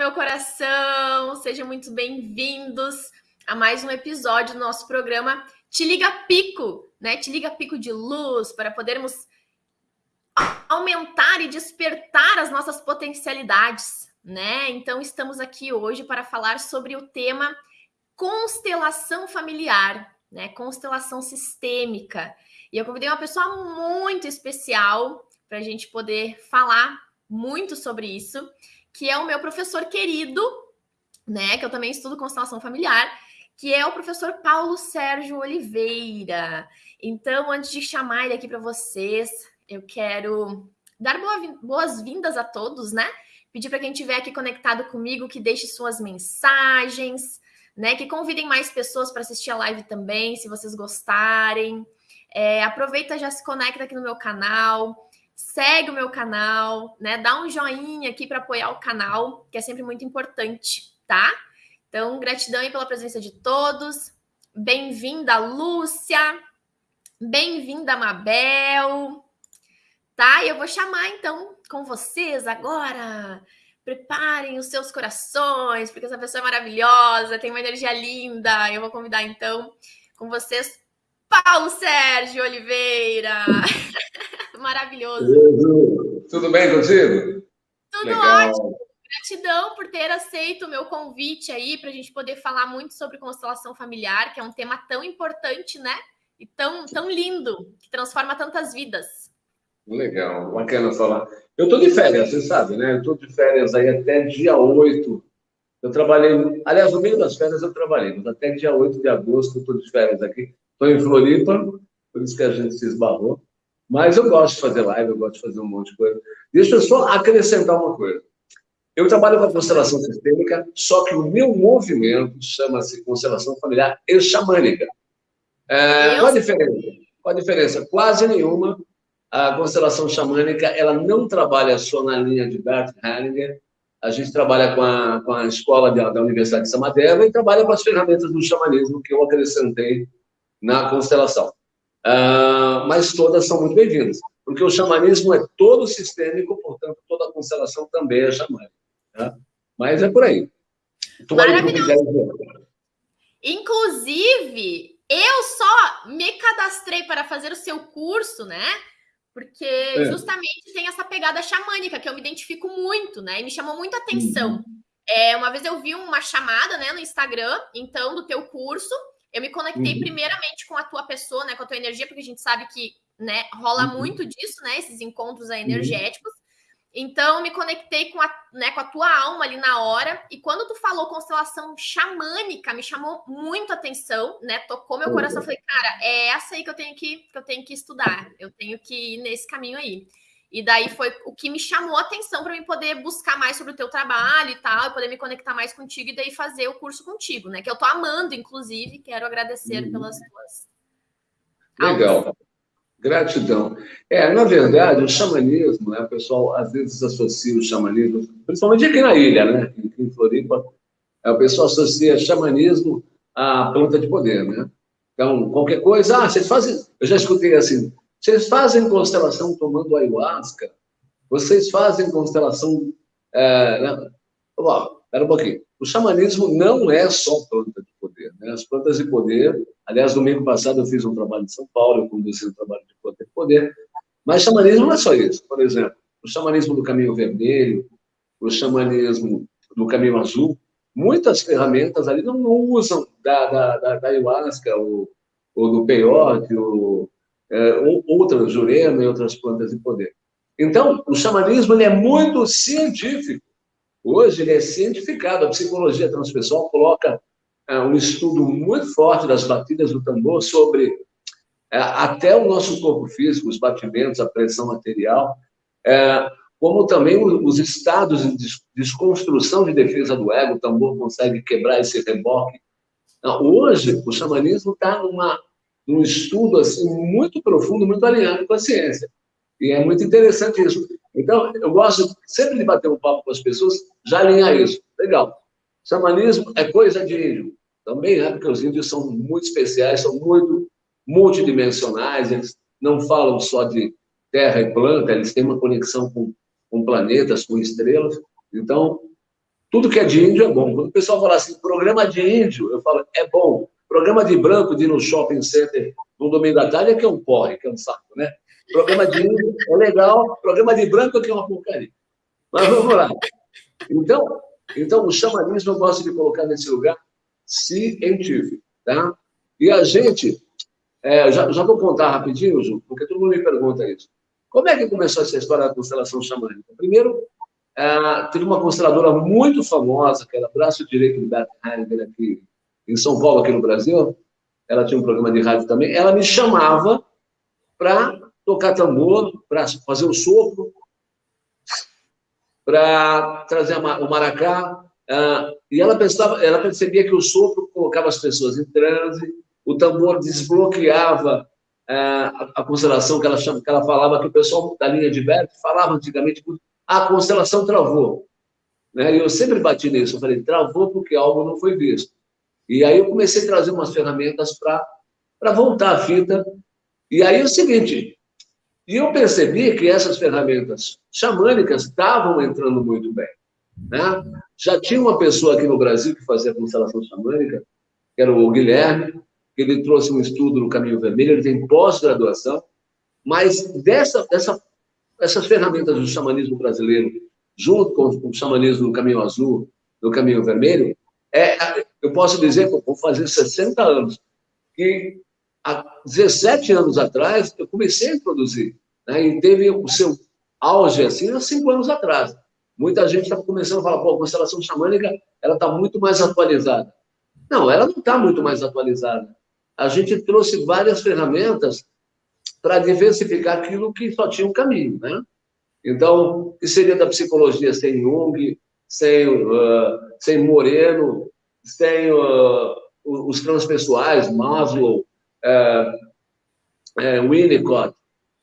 meu coração! Sejam muito bem-vindos a mais um episódio do nosso programa Te Liga Pico, né? Te Liga Pico de Luz, para podermos aumentar e despertar as nossas potencialidades, né? Então, estamos aqui hoje para falar sobre o tema constelação familiar, né? Constelação sistêmica. E eu convidei uma pessoa muito especial para a gente poder falar muito sobre isso, que é o meu professor querido, né? Que eu também estudo constelação familiar, que é o professor Paulo Sérgio Oliveira. Então, antes de chamar ele aqui para vocês, eu quero dar boas-vindas a todos, né? Pedir para quem estiver aqui conectado comigo que deixe suas mensagens, né? Que convidem mais pessoas para assistir a live também, se vocês gostarem. É, aproveita, já se conecta aqui no meu canal segue o meu canal, né? Dá um joinha aqui para apoiar o canal, que é sempre muito importante, tá? Então, gratidão aí pela presença de todos. Bem-vinda, Lúcia. Bem-vinda, Mabel. Tá? E eu vou chamar então com vocês agora. Preparem os seus corações, porque essa pessoa é maravilhosa, tem uma energia linda. Eu vou convidar então com vocês Paulo Sérgio Oliveira. Maravilhoso. Tudo bem contigo? Tudo Legal. ótimo. Gratidão por ter aceito o meu convite aí para a gente poder falar muito sobre constelação familiar, que é um tema tão importante, né? E tão, tão lindo, que transforma tantas vidas. Legal, bacana falar. Eu estou de férias, você sabe, né? Eu estou de férias aí até dia 8. Eu trabalhei, aliás, no meio das férias eu trabalhei, mas até dia 8 de agosto eu estou de férias aqui. Estou em Floripa, por isso que a gente se esbarrou. Mas eu gosto de fazer live, eu gosto de fazer um monte de coisa. Deixa eu só acrescentar uma coisa. Eu trabalho com a constelação sistêmica, só que o meu movimento chama-se constelação familiar e xamânica. É, qual a diferença? Qual a diferença? Quase nenhuma. A constelação xamânica, ela não trabalha só na linha de Bert Hellinger, a gente trabalha com a, com a escola da, da Universidade de Samadeva e trabalha com as ferramentas do xamanismo que eu acrescentei na constelação. Uh, mas todas são muito bem-vindas, porque o xamanismo é todo sistêmico, portanto, toda a constelação também é xamânica. Tá? Mas é por aí. Maravilhoso. Inclusive, eu só me cadastrei para fazer o seu curso, né? Porque é. justamente tem essa pegada xamânica que eu me identifico muito, né? E me chamou muita atenção. Uhum. É, uma vez eu vi uma chamada né, no Instagram, então, do teu curso, eu me conectei uhum. primeiramente com a tua pessoa, né, com a tua energia, porque a gente sabe que, né, rola uhum. muito disso, né, esses encontros uhum. energéticos. Uhum. Então, me conectei com a, né, com a tua alma ali na hora. E quando tu falou constelação xamânica, me chamou muito a atenção, né? Tocou meu coração. Eu falei, cara, é essa aí que eu tenho que, que eu tenho que estudar. Eu tenho que ir nesse caminho aí. E daí foi o que me chamou a atenção para mim poder buscar mais sobre o teu trabalho e tal, e poder me conectar mais contigo e daí fazer o curso contigo, né? Que eu tô amando, inclusive, quero agradecer uhum. pelas tuas. Legal. Aulas. Gratidão. É, na verdade, o xamanismo, né, o pessoal às vezes associa o xamanismo, principalmente aqui na ilha, né, em Floripa, é, o pessoal associa xamanismo à planta de poder, né? Então, qualquer coisa, ah, vocês fazem. Eu já escutei assim, vocês fazem constelação tomando ayahuasca? Vocês fazem constelação... É, né? Ó, espera um pouquinho. O xamanismo não é só planta de poder. Né? As plantas de poder... Aliás, domingo passado eu fiz um trabalho em São Paulo, eu conduzi um trabalho de planta de poder. Mas xamanismo não é só isso. Por exemplo, o xamanismo do caminho vermelho, o xamanismo do caminho azul, muitas ferramentas ali não usam da, da, da, da ayahuasca ou, ou do peyote ou outras, jurema e outras plantas de poder. Então, o xamanismo ele é muito científico. Hoje ele é cientificado. A psicologia transpessoal coloca é, um estudo muito forte das batidas do tambor sobre é, até o nosso corpo físico, os batimentos, a pressão material, como também os estados de desconstrução de defesa do ego, o tambor consegue quebrar esse reboque. Então, hoje, o xamanismo está numa um estudo assim muito profundo, muito alinhado com a ciência. E é muito interessante isso. Então, eu gosto sempre de bater um papo com as pessoas, já alinhar isso. Legal. Xamanismo é coisa de índio. Também é, porque os índios são muito especiais, são muito multidimensionais, eles não falam só de terra e planta, eles têm uma conexão com, com planetas, com estrelas. Então, tudo que é de índio é bom. Quando o pessoal fala assim, programa de índio, eu falo, é bom. Programa de branco de ir no shopping center no domingo da tarde é que é um porre, que é um saco, né? Programa de índio é legal, programa de branco é que é uma porcaria. Mas vamos lá. Então, então o xamanismo eu gosto de colocar nesse lugar científico, tá? E a gente, é, já, já vou contar rapidinho, Ju, porque todo mundo me pergunta isso. Como é que começou essa história da constelação xamânica? Primeiro, é, teve uma consteladora muito famosa, que era braço direito do Bert Hellinger aqui em São Paulo, aqui no Brasil. Ela tinha um programa de rádio também. Ela me chamava para tocar tambor, para fazer o sopro, para trazer o maracá. Uh, e ela pensava, ela percebia que o sopro colocava as pessoas em transe, o tambor desbloqueava uh, a, constelação que ela, chama, que ela falava, que o pessoal da linha de Berto falava antigamente, a constelação travou. Né? E eu sempre bati nisso, eu falei, travou porque algo não foi visto. E aí eu comecei a trazer umas ferramentas para voltar a fita. E aí é o seguinte, e eu percebi que essas ferramentas xamânicas estavam entrando muito bem. Né? Já tinha uma pessoa aqui no Brasil que fazia constelação xamânica, que era o Guilherme, que ele trouxe um estudo no Caminho Vermelho, ele tem pós-graduação, mas dessa, dessa, essas ferramentas do xamanismo brasileiro, junto com o xamanismo do Caminho Azul, do Caminho Vermelho, é, eu posso dizer que eu vou fazer 60 anos, que há 17 anos atrás, eu comecei a introduzir. Né? E teve o seu auge, assim, há cinco anos atrás. Muita gente estava começando a falar, pô, a constelação xamânica, ela está muito mais atualizada. Não, ela não está muito mais atualizada. A gente trouxe várias ferramentas para diversificar aquilo que só tinha um caminho, né? Então, o que seria da psicologia sem Jung, sem, uh, sem Moreno, sem uh, os transpessoais, Maslow, é, Winnicott,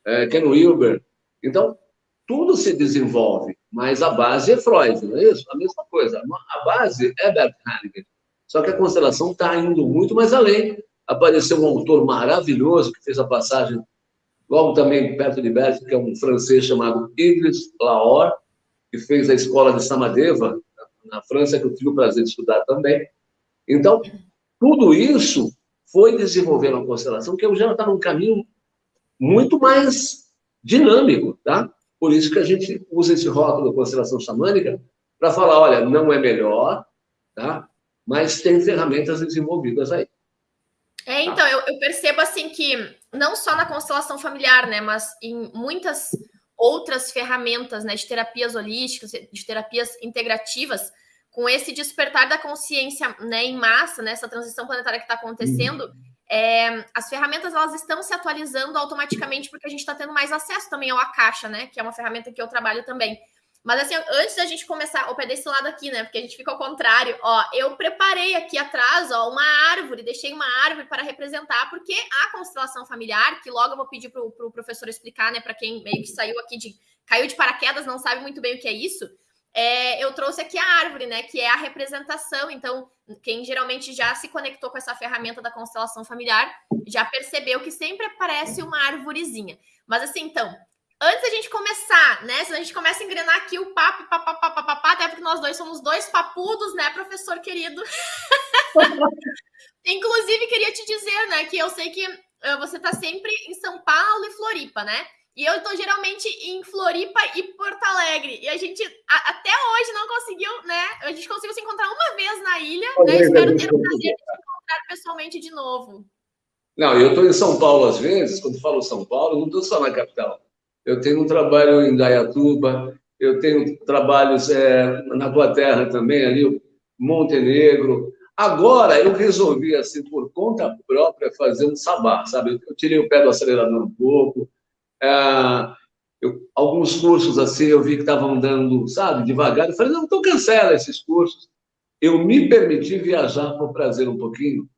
é, Ken Wilber. Então, tudo se desenvolve, mas a base é Freud, não é isso? A mesma coisa. A base é Bert Hellinger. Só que a constelação está indo muito mais além. Apareceu um autor maravilhoso que fez a passagem logo também perto de Bert, que é um francês chamado Idris Lahore, que fez a escola de Samadeva, na França, que eu tive o prazer de estudar também. Então, tudo isso foi desenvolver uma constelação que ela está num caminho muito mais dinâmico, tá? Por isso que a gente usa esse rótulo da constelação xamânica para falar, olha, não é melhor, tá? Mas tem ferramentas desenvolvidas aí. É, então, eu, eu percebo assim que não só na constelação familiar, né, mas em muitas outras ferramentas, né, de terapias holísticas, de terapias integrativas, com esse despertar da consciência né, em massa, nessa né, transição planetária que está acontecendo, uhum. é, as ferramentas elas estão se atualizando automaticamente porque a gente está tendo mais acesso também ao Akasha, né? Que é uma ferramenta que eu trabalho também. Mas assim, antes da gente começar, o pé desse lado aqui, né? Porque a gente fica ao contrário, ó. Eu preparei aqui atrás, ó, uma árvore, deixei uma árvore para representar, porque a constelação familiar, que logo eu vou pedir para o pro professor explicar, né? Para quem meio que saiu aqui de. caiu de paraquedas, não sabe muito bem o que é isso é, eu trouxe aqui a árvore, né? Que é a representação. Então, quem geralmente já se conectou com essa ferramenta da constelação familiar já percebeu que sempre aparece uma árvorezinha. Mas assim, então, antes da gente começar, né? Se a gente começa a engrenar aqui o papo, papapá, papapá, até porque nós dois somos dois papudos, né, professor querido? Inclusive, queria te dizer, né, que eu sei que uh, você está sempre em São Paulo e Floripa, né? E eu estou geralmente em Floripa e Porto Alegre. E a gente a, até hoje não conseguiu, né? A gente conseguiu se encontrar uma vez na ilha, né? Espero ter o prazer de se encontrar pessoalmente de novo. Não, eu estou em São Paulo às vezes, quando falo São Paulo, não estou só na capital. Eu tenho um trabalho em Dayatuba, eu tenho trabalhos é, na tua terra também, ali, Montenegro. Agora eu resolvi, assim, por conta própria, fazer um sabá, sabe? Eu tirei o pé do acelerador um pouco, é, eu, alguns cursos assim, eu vi que estavam dando, sabe, devagar. Eu falei, não, então cancela esses cursos. Eu me permiti viajar por prazer um pouquinho,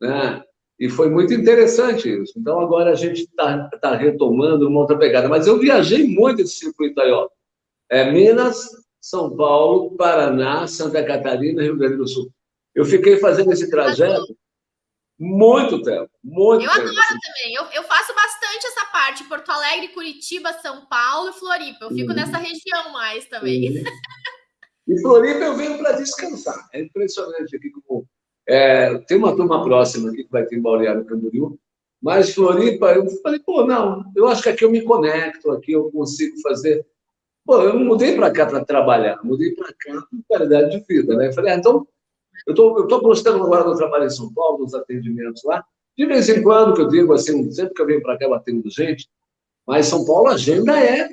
né? E foi muito interessante isso. Então, agora a gente está tá retomando uma outra pegada. Mas eu viajei muito esse circuito aí, ó. É Minas, São Paulo, Paraná, Santa Catarina, Rio Grande do Sul. Eu fiquei fazendo esse trajeto muito tempo, muito eu tempo. Eu adoro também. Eu, eu faço bastante essa parte, Porto Alegre, Curitiba, São Paulo e Floripa. Eu fico uhum. nessa região mais também. Uhum. E Floripa eu venho para descansar. É impressionante aqui como... É, tem uma turma próxima aqui que vai ter em Balneário Camboriú, mas Floripa, eu falei, pô, não, eu acho que aqui eu me conecto, aqui eu consigo fazer... Pô, eu não mudei para cá para trabalhar, mudei para cá com qualidade de vida, né? Eu falei, ah, então, eu tô, estou gostando agora do trabalho em São Paulo, dos atendimentos lá. De vez em quando, que eu digo assim, sempre que eu venho para cá, eu atendo gente, mas São Paulo, a agenda é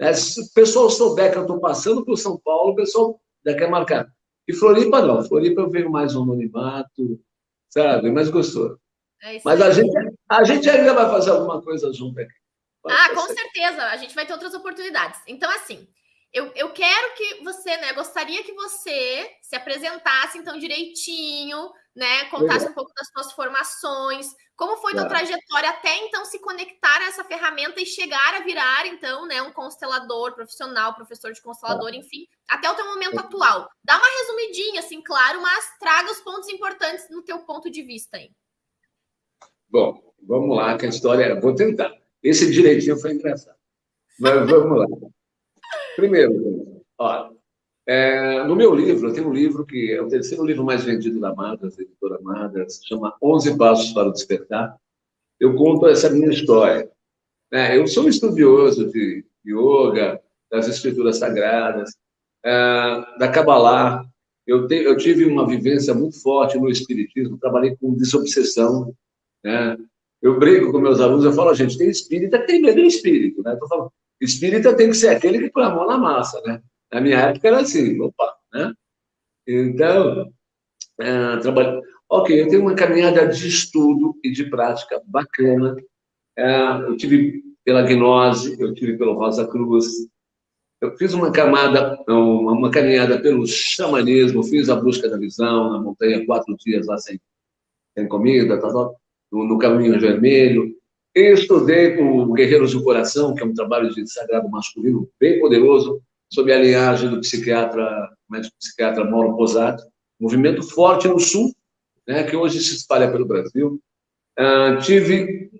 é, se o pessoal souber que eu estou passando por São Paulo, o pessoal já quer marcar. E Floripa não. Floripa eu venho mais um anonimato, sabe? Mais gostoso. É Mas a gente, a gente ainda vai fazer alguma coisa junto aqui. Pode ah, com certeza. A gente vai ter outras oportunidades. Então, assim, eu, eu quero que você, né? Gostaria que você se apresentasse, então, direitinho, né? Contasse um pouco das suas formações, como foi tua trajetória até então se conectar a essa ferramenta e chegar a virar, então, né, um constelador profissional, professor de constelador, enfim, até o teu momento atual. Dá uma resumidinha, assim, claro, mas traga os pontos importantes no teu ponto de vista aí. Bom, vamos lá, que a história. Vou tentar. Esse direitinho foi engraçado. Mas vamos lá. Primeiro, ó, é, no meu livro, eu tenho um livro que é o terceiro livro mais vendido da Madas, da editora Madas, se chama 11 Passos para o Despertar. Eu conto essa minha história. É, eu sou um estudioso de yoga, das escrituras sagradas, é, da Kabbalah. Eu, te, eu, tive uma vivência muito forte no espiritismo, trabalhei com desobsessão. Né? Eu brinco com meus alunos, eu falo, gente, tem espírita que tem medo do espírito. Né? Eu falando, espírita tem que ser aquele que põe a mão na massa. Né? Na minha época era assim, opa, né? Então, é, trabalho. Ok, eu tenho uma caminhada de estudo e de prática bacana. É, eu tive pela gnose, eu tive pelo Rosa Cruz. Eu fiz uma camada, uma, uma caminhada pelo xamanismo, fiz a busca da visão na montanha, quatro dias lá sem, sem comida, tá, tá, no, no Caminho Vermelho. Estudei com Guerreiros do Coração, que é um trabalho de sagrado masculino bem poderoso, sob a linhagem do psiquiatra, médico psiquiatra Mauro Posato, movimento forte no Sul, né, que hoje se espalha pelo Brasil. Uh, tive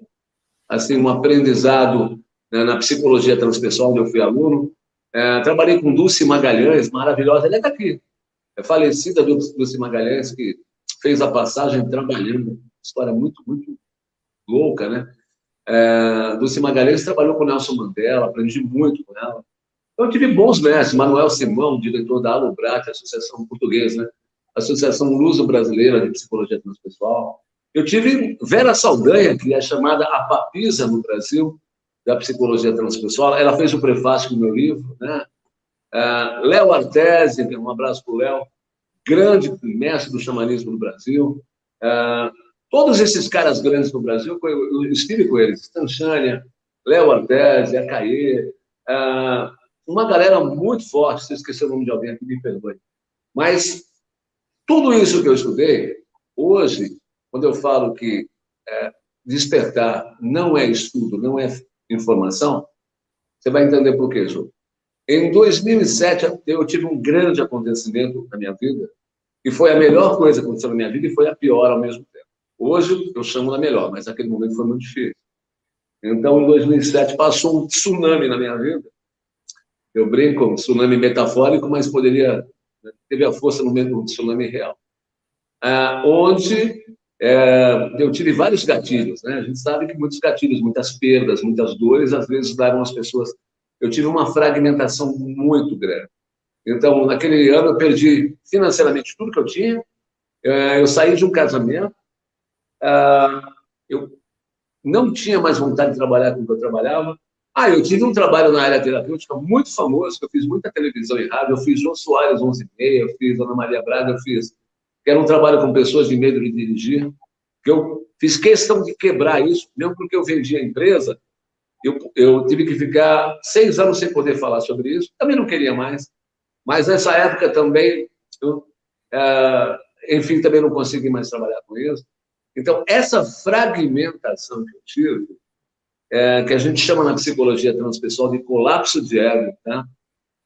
assim um aprendizado né, na psicologia transpessoal, onde eu fui aluno. Uh, trabalhei com Dulce Magalhães, maravilhosa, ela é daqui, é falecida Dulce Magalhães, que fez a passagem trabalhando, história muito, muito louca, né? É, Dulce Magalhães trabalhou com Nelson Mandela, aprendi muito com ela. Eu tive bons mestres, Manuel Simão, diretor da Alubrat, Associação Portuguesa, né? Associação Luso-Brasileira de Psicologia Transpessoal. Eu tive Vera Saldanha, que é chamada a papisa no Brasil da psicologia transpessoal. Ela fez o prefácio do meu livro, né? Uh, Léo Artesi, um abraço para o Léo, grande mestre do xamanismo no Brasil. Uh, todos esses caras grandes no Brasil, eu estive com eles, Stanchania, Léo Artesi, Acaê, uh, uma galera muito forte, se eu esquecer o nome de alguém aqui, me perdoe. Mas tudo isso que eu estudei, hoje, quando eu falo que é, despertar não é estudo, não é informação, você vai entender por quê, Ju. Em 2007, eu tive um grande acontecimento na minha vida, e foi a melhor coisa que aconteceu na minha vida e foi a pior ao mesmo tempo. Hoje, eu chamo da melhor, mas naquele momento foi muito difícil. Então, em 2007, passou um tsunami na minha vida, eu brinco, tsunami metafórico, mas poderia né, teve a força no mesmo tsunami real. Ah, onde é, eu tive vários gatilhos, né? A gente sabe que muitos gatilhos, muitas perdas, muitas dores, às vezes levam as pessoas. Eu tive uma fragmentação muito grande. Então, naquele ano, eu perdi financeiramente tudo que eu tinha. É, eu saí de um casamento. Ah, eu não tinha mais vontade de trabalhar com o que eu trabalhava. Ah, eu tive um trabalho na área terapêutica muito famoso, que eu fiz muita televisão e rádio, eu fiz João Soares 11 e meia, eu fiz Ana Maria Braga, eu fiz, que era um trabalho com pessoas de medo de dirigir, que eu fiz questão de quebrar isso, mesmo porque eu vendi a empresa, eu, eu tive que ficar seis anos sem poder falar sobre isso, também não queria mais, mas nessa época também, eu, é, enfim, também não consegui mais trabalhar com isso. Então, essa fragmentação que eu tive, é, que a gente chama na psicologia transpessoal de colapso de ego, tá?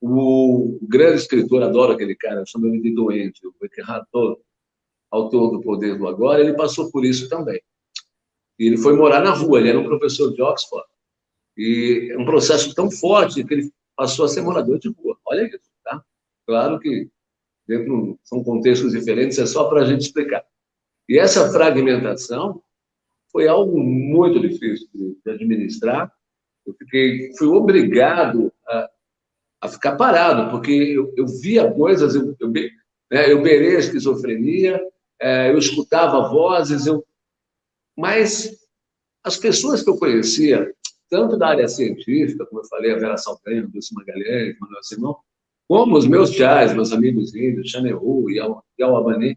O grande escritor, adoro aquele cara, chama ele de doente, o Eckhart autor do Poder do Agora, ele passou por isso também. Ele foi morar na rua, ele era um professor de Oxford. E é um processo tão forte que ele passou a ser morador de rua. Olha isso, tá? Claro que dentro são contextos diferentes, é só para a gente explicar. E essa fragmentação foi algo muito difícil de, administrar. Eu fiquei, fui obrigado a, a ficar parado, porque eu, eu via coisas, eu, eu, né, eu beirei a esquizofrenia, é, eu escutava vozes, eu... mas as pessoas que eu conhecia, tanto da área científica, como eu falei, a Vera Saldanha, Dulce Magalhães, Manuel Simão, como os meus chás, meus amigos índios, Xaneru e Alabani,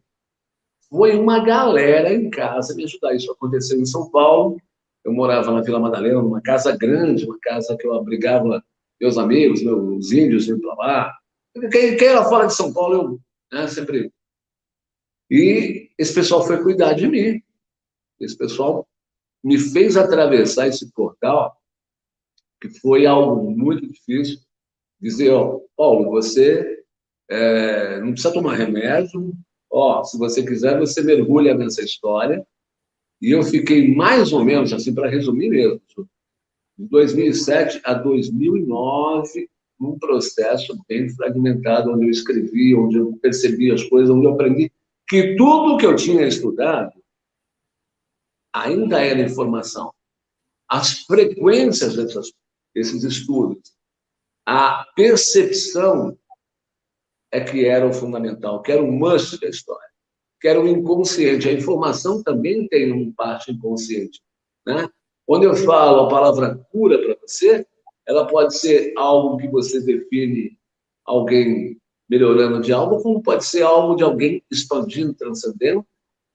foi uma galera em casa me ajudar. Isso aconteceu em São Paulo. Eu morava na Vila Madalena, numa casa grande, uma casa que eu abrigava meus amigos, meus índios indo para lá. Quem, quem era fora de São Paulo, eu né, sempre. E esse pessoal foi cuidar de mim. Esse pessoal me fez atravessar esse portal, que foi algo muito difícil. Dizer, ó, Paulo, você é, não precisa tomar remédio, ó, se você quiser, você mergulha nessa história. E eu fiquei mais ou menos, assim, para resumir mesmo, de 2007 a 2009, num processo bem fragmentado, onde eu escrevi, onde eu percebi as coisas, onde eu aprendi que tudo que eu tinha estudado ainda era informação. As frequências dessas, desses estudos, a percepção é que era o fundamental, que era o must da história, que era o inconsciente. A informação também tem um parte inconsciente. Né? Quando eu falo a palavra cura para você, ela pode ser algo que você define alguém melhorando de algo, como pode ser algo de alguém expandindo, transcendendo.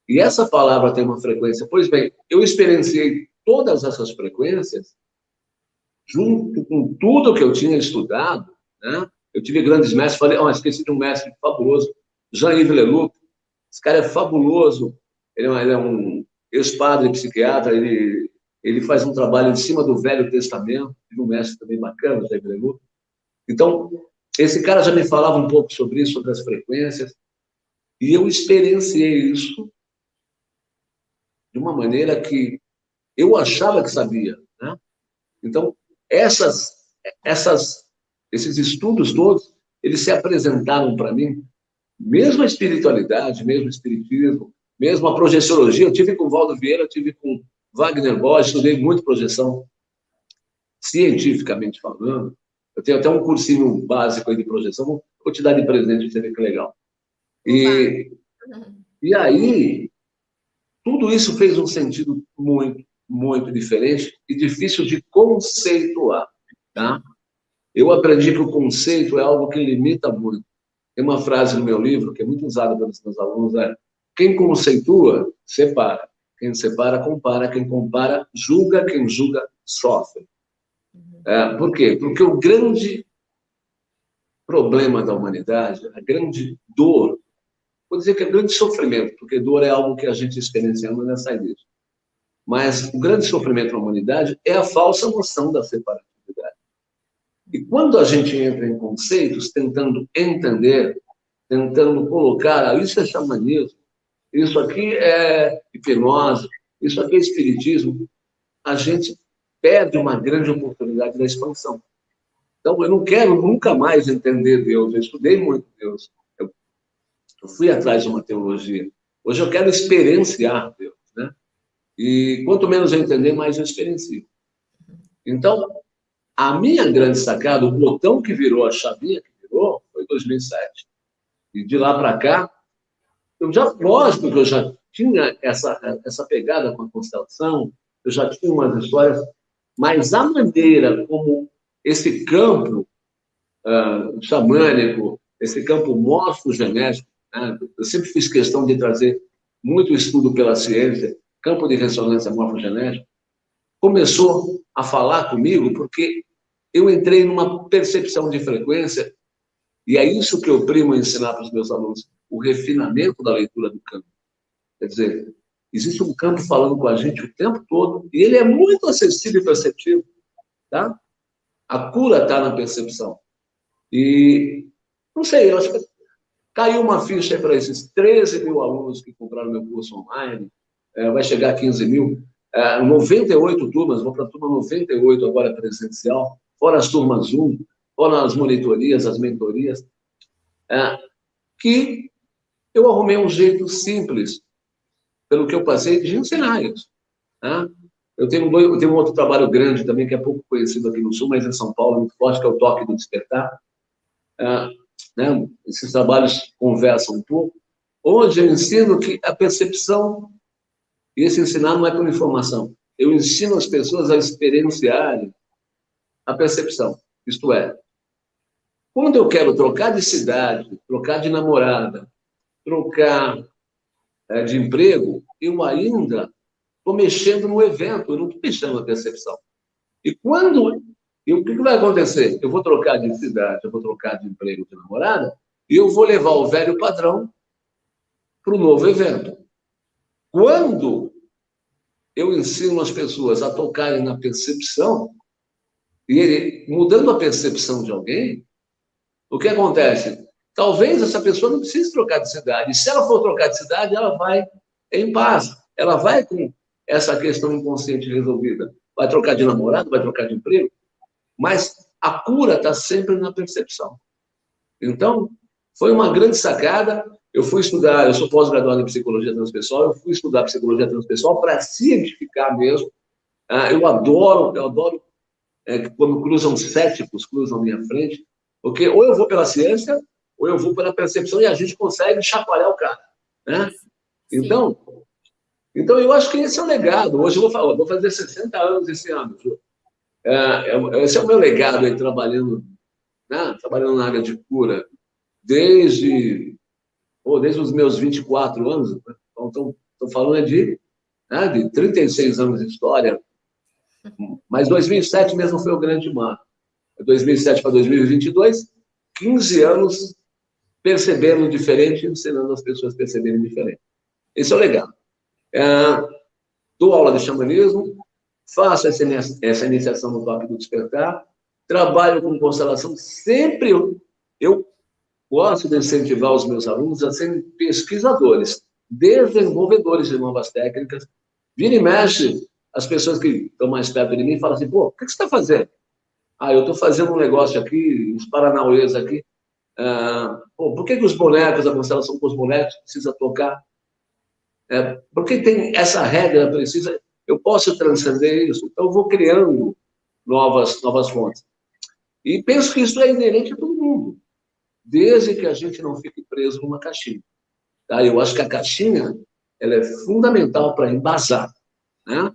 E essa palavra tem uma frequência. Pois bem, eu experienciei todas essas frequências junto com tudo que eu tinha estudado, né? Eu tive grandes mestres, falei, oh, esqueci de um mestre fabuloso, Jean-Yves Leloup. Esse cara é fabuloso, ele é um é ex-padre psiquiatra, ele, ele faz um trabalho em cima do Velho Testamento, tive um mestre também bacana, Jean-Yves Leloup. Então, esse cara já me falava um pouco sobre isso, sobre as frequências, e eu experienciei isso de uma maneira que eu achava que sabia. Né? Então, essas, essas esses estudos todos, eles se apresentaram para mim, mesmo a espiritualidade, mesmo o espiritismo, mesmo a projeciologia, eu tive com Valdo Vieira, eu tive com Wagner Borges, estudei muito projeção, cientificamente falando. Eu tenho até um cursinho básico aí de projeção, vou te dar de presente, você vê que legal. E, e aí, tudo isso fez um sentido muito, muito diferente e difícil de conceituar, tá? Eu aprendi que o conceito é algo que limita muito. Tem uma frase no meu livro, que é muito usada pelos meus alunos, é quem conceitua, separa. Quem separa, compara. Quem compara, julga. Quem julga, sofre. É, por quê? Porque o grande problema da humanidade, a grande dor, vou dizer que é grande sofrimento, porque dor é algo que a gente experienciamos nessa disso. Mas o grande sofrimento da humanidade é a falsa noção da separação. E quando a gente entra em conceitos, tentando entender, tentando colocar, ah, isso é xamanismo, isso aqui é hipnose, isso aqui é espiritismo, a gente perde uma grande oportunidade da expansão. Então, eu não quero nunca mais entender Deus. Eu estudei muito Deus. Eu, eu fui atrás de uma teologia. Hoje eu quero experienciar Deus. Né? E quanto menos eu entender, mais eu experiencio. Então, a minha grande sacada, o botão que virou, a chavinha que virou, foi 2007. E de lá para cá, eu já, lógico que eu já tinha essa, essa pegada com a constelação, eu já tinha umas histórias, mas a maneira como esse campo uh, xamânico, esse campo morfogenético, né? eu sempre fiz questão de trazer muito estudo pela ciência, campo de ressonância morfogenética, começou a falar comigo porque eu entrei numa percepção de frequência, e é isso que eu primo ensinar para os meus alunos, o refinamento da leitura do campo. Quer dizer, existe um campo falando com a gente o tempo todo, e ele é muito acessível e perceptivo. Tá? A cura está na percepção. E, não sei, eu acho que caiu uma ficha para esses 13 mil alunos que compraram meu curso online, é, vai chegar a 15 mil, é, 98 turmas, vou para a turma 98 agora presencial, fora as turmas Zoom, fora as monitorias, as mentorias. é, que eu arrumei um jeito simples, pelo que eu passei, de ensinar isso. Né? Eu tenho, um, eu tenho um outro trabalho grande também, que é pouco conhecido aqui no Sul, mas em São Paulo, muito forte, que é o Toque do Despertar. É, né? Esses trabalhos conversam um pouco. Onde eu ensino que a percepção, e esse ensinar não é por informação, eu ensino as pessoas a experienciarem a percepção. Isto é, quando eu quero trocar de cidade, trocar de namorada, trocar é, de emprego, eu ainda estou mexendo no evento, eu não estou mexendo na percepção. E quando. E o que, que vai acontecer? Eu vou trocar de cidade, eu vou trocar de emprego, de namorada, e eu vou levar o velho padrão para o novo evento. Quando eu ensino as pessoas a tocarem na percepção, e mudando a percepção de alguém, o que acontece? Talvez essa pessoa não precise trocar de cidade. Se ela for trocar de cidade, ela vai em paz. Ela vai com essa questão inconsciente resolvida. Vai trocar de namorado, vai trocar de emprego, mas a cura está sempre na percepção. Então, foi uma grande sacada. Eu fui estudar, eu sou pós-graduado em psicologia transpessoal, eu fui estudar psicologia transpessoal para cientificar mesmo. Ah, eu adoro, eu adoro é, quando cruzam céticos, cruzam minha frente, porque ou eu vou pela ciência, ou eu vou pela percepção e a gente consegue chacoalhar o cara. Né? Então, então, eu acho que esse é o legado. Hoje eu vou, falar, vou fazer 60 anos esse ano. É, é, esse é o meu legado aí, trabalhando, né? trabalhando na área de cura, desde, oh, desde os meus 24 anos. Né? Então, estou falando de, né, de 36 anos de história. Mas 2007 mesmo foi o grande marco. 2007 para 2022, 15 anos percebendo diferente, ensinando as pessoas a perceberem diferente. Esse é o legado. É, dou aula de xamanismo, faço essa, essa iniciação no Toque do Despertar, trabalho com constelação, sempre eu, eu gosto de incentivar os meus alunos a serem pesquisadores, desenvolvedores de novas técnicas. Vira e mexe, as pessoas que estão mais perto de mim falam assim, pô, o que você está fazendo? Ah, eu estou fazendo um negócio aqui, uns paranauês aqui. Ah, pô, por que, que os bonecos, a constelação com os bonecos, precisa tocar é, porque tem essa regra precisa, eu posso transcender isso, então eu vou criando novas, novas fontes. E penso que isso é inerente a todo mundo, desde que a gente não fique preso numa caixinha. Tá? Eu acho que a caixinha ela é fundamental para embasar. Né?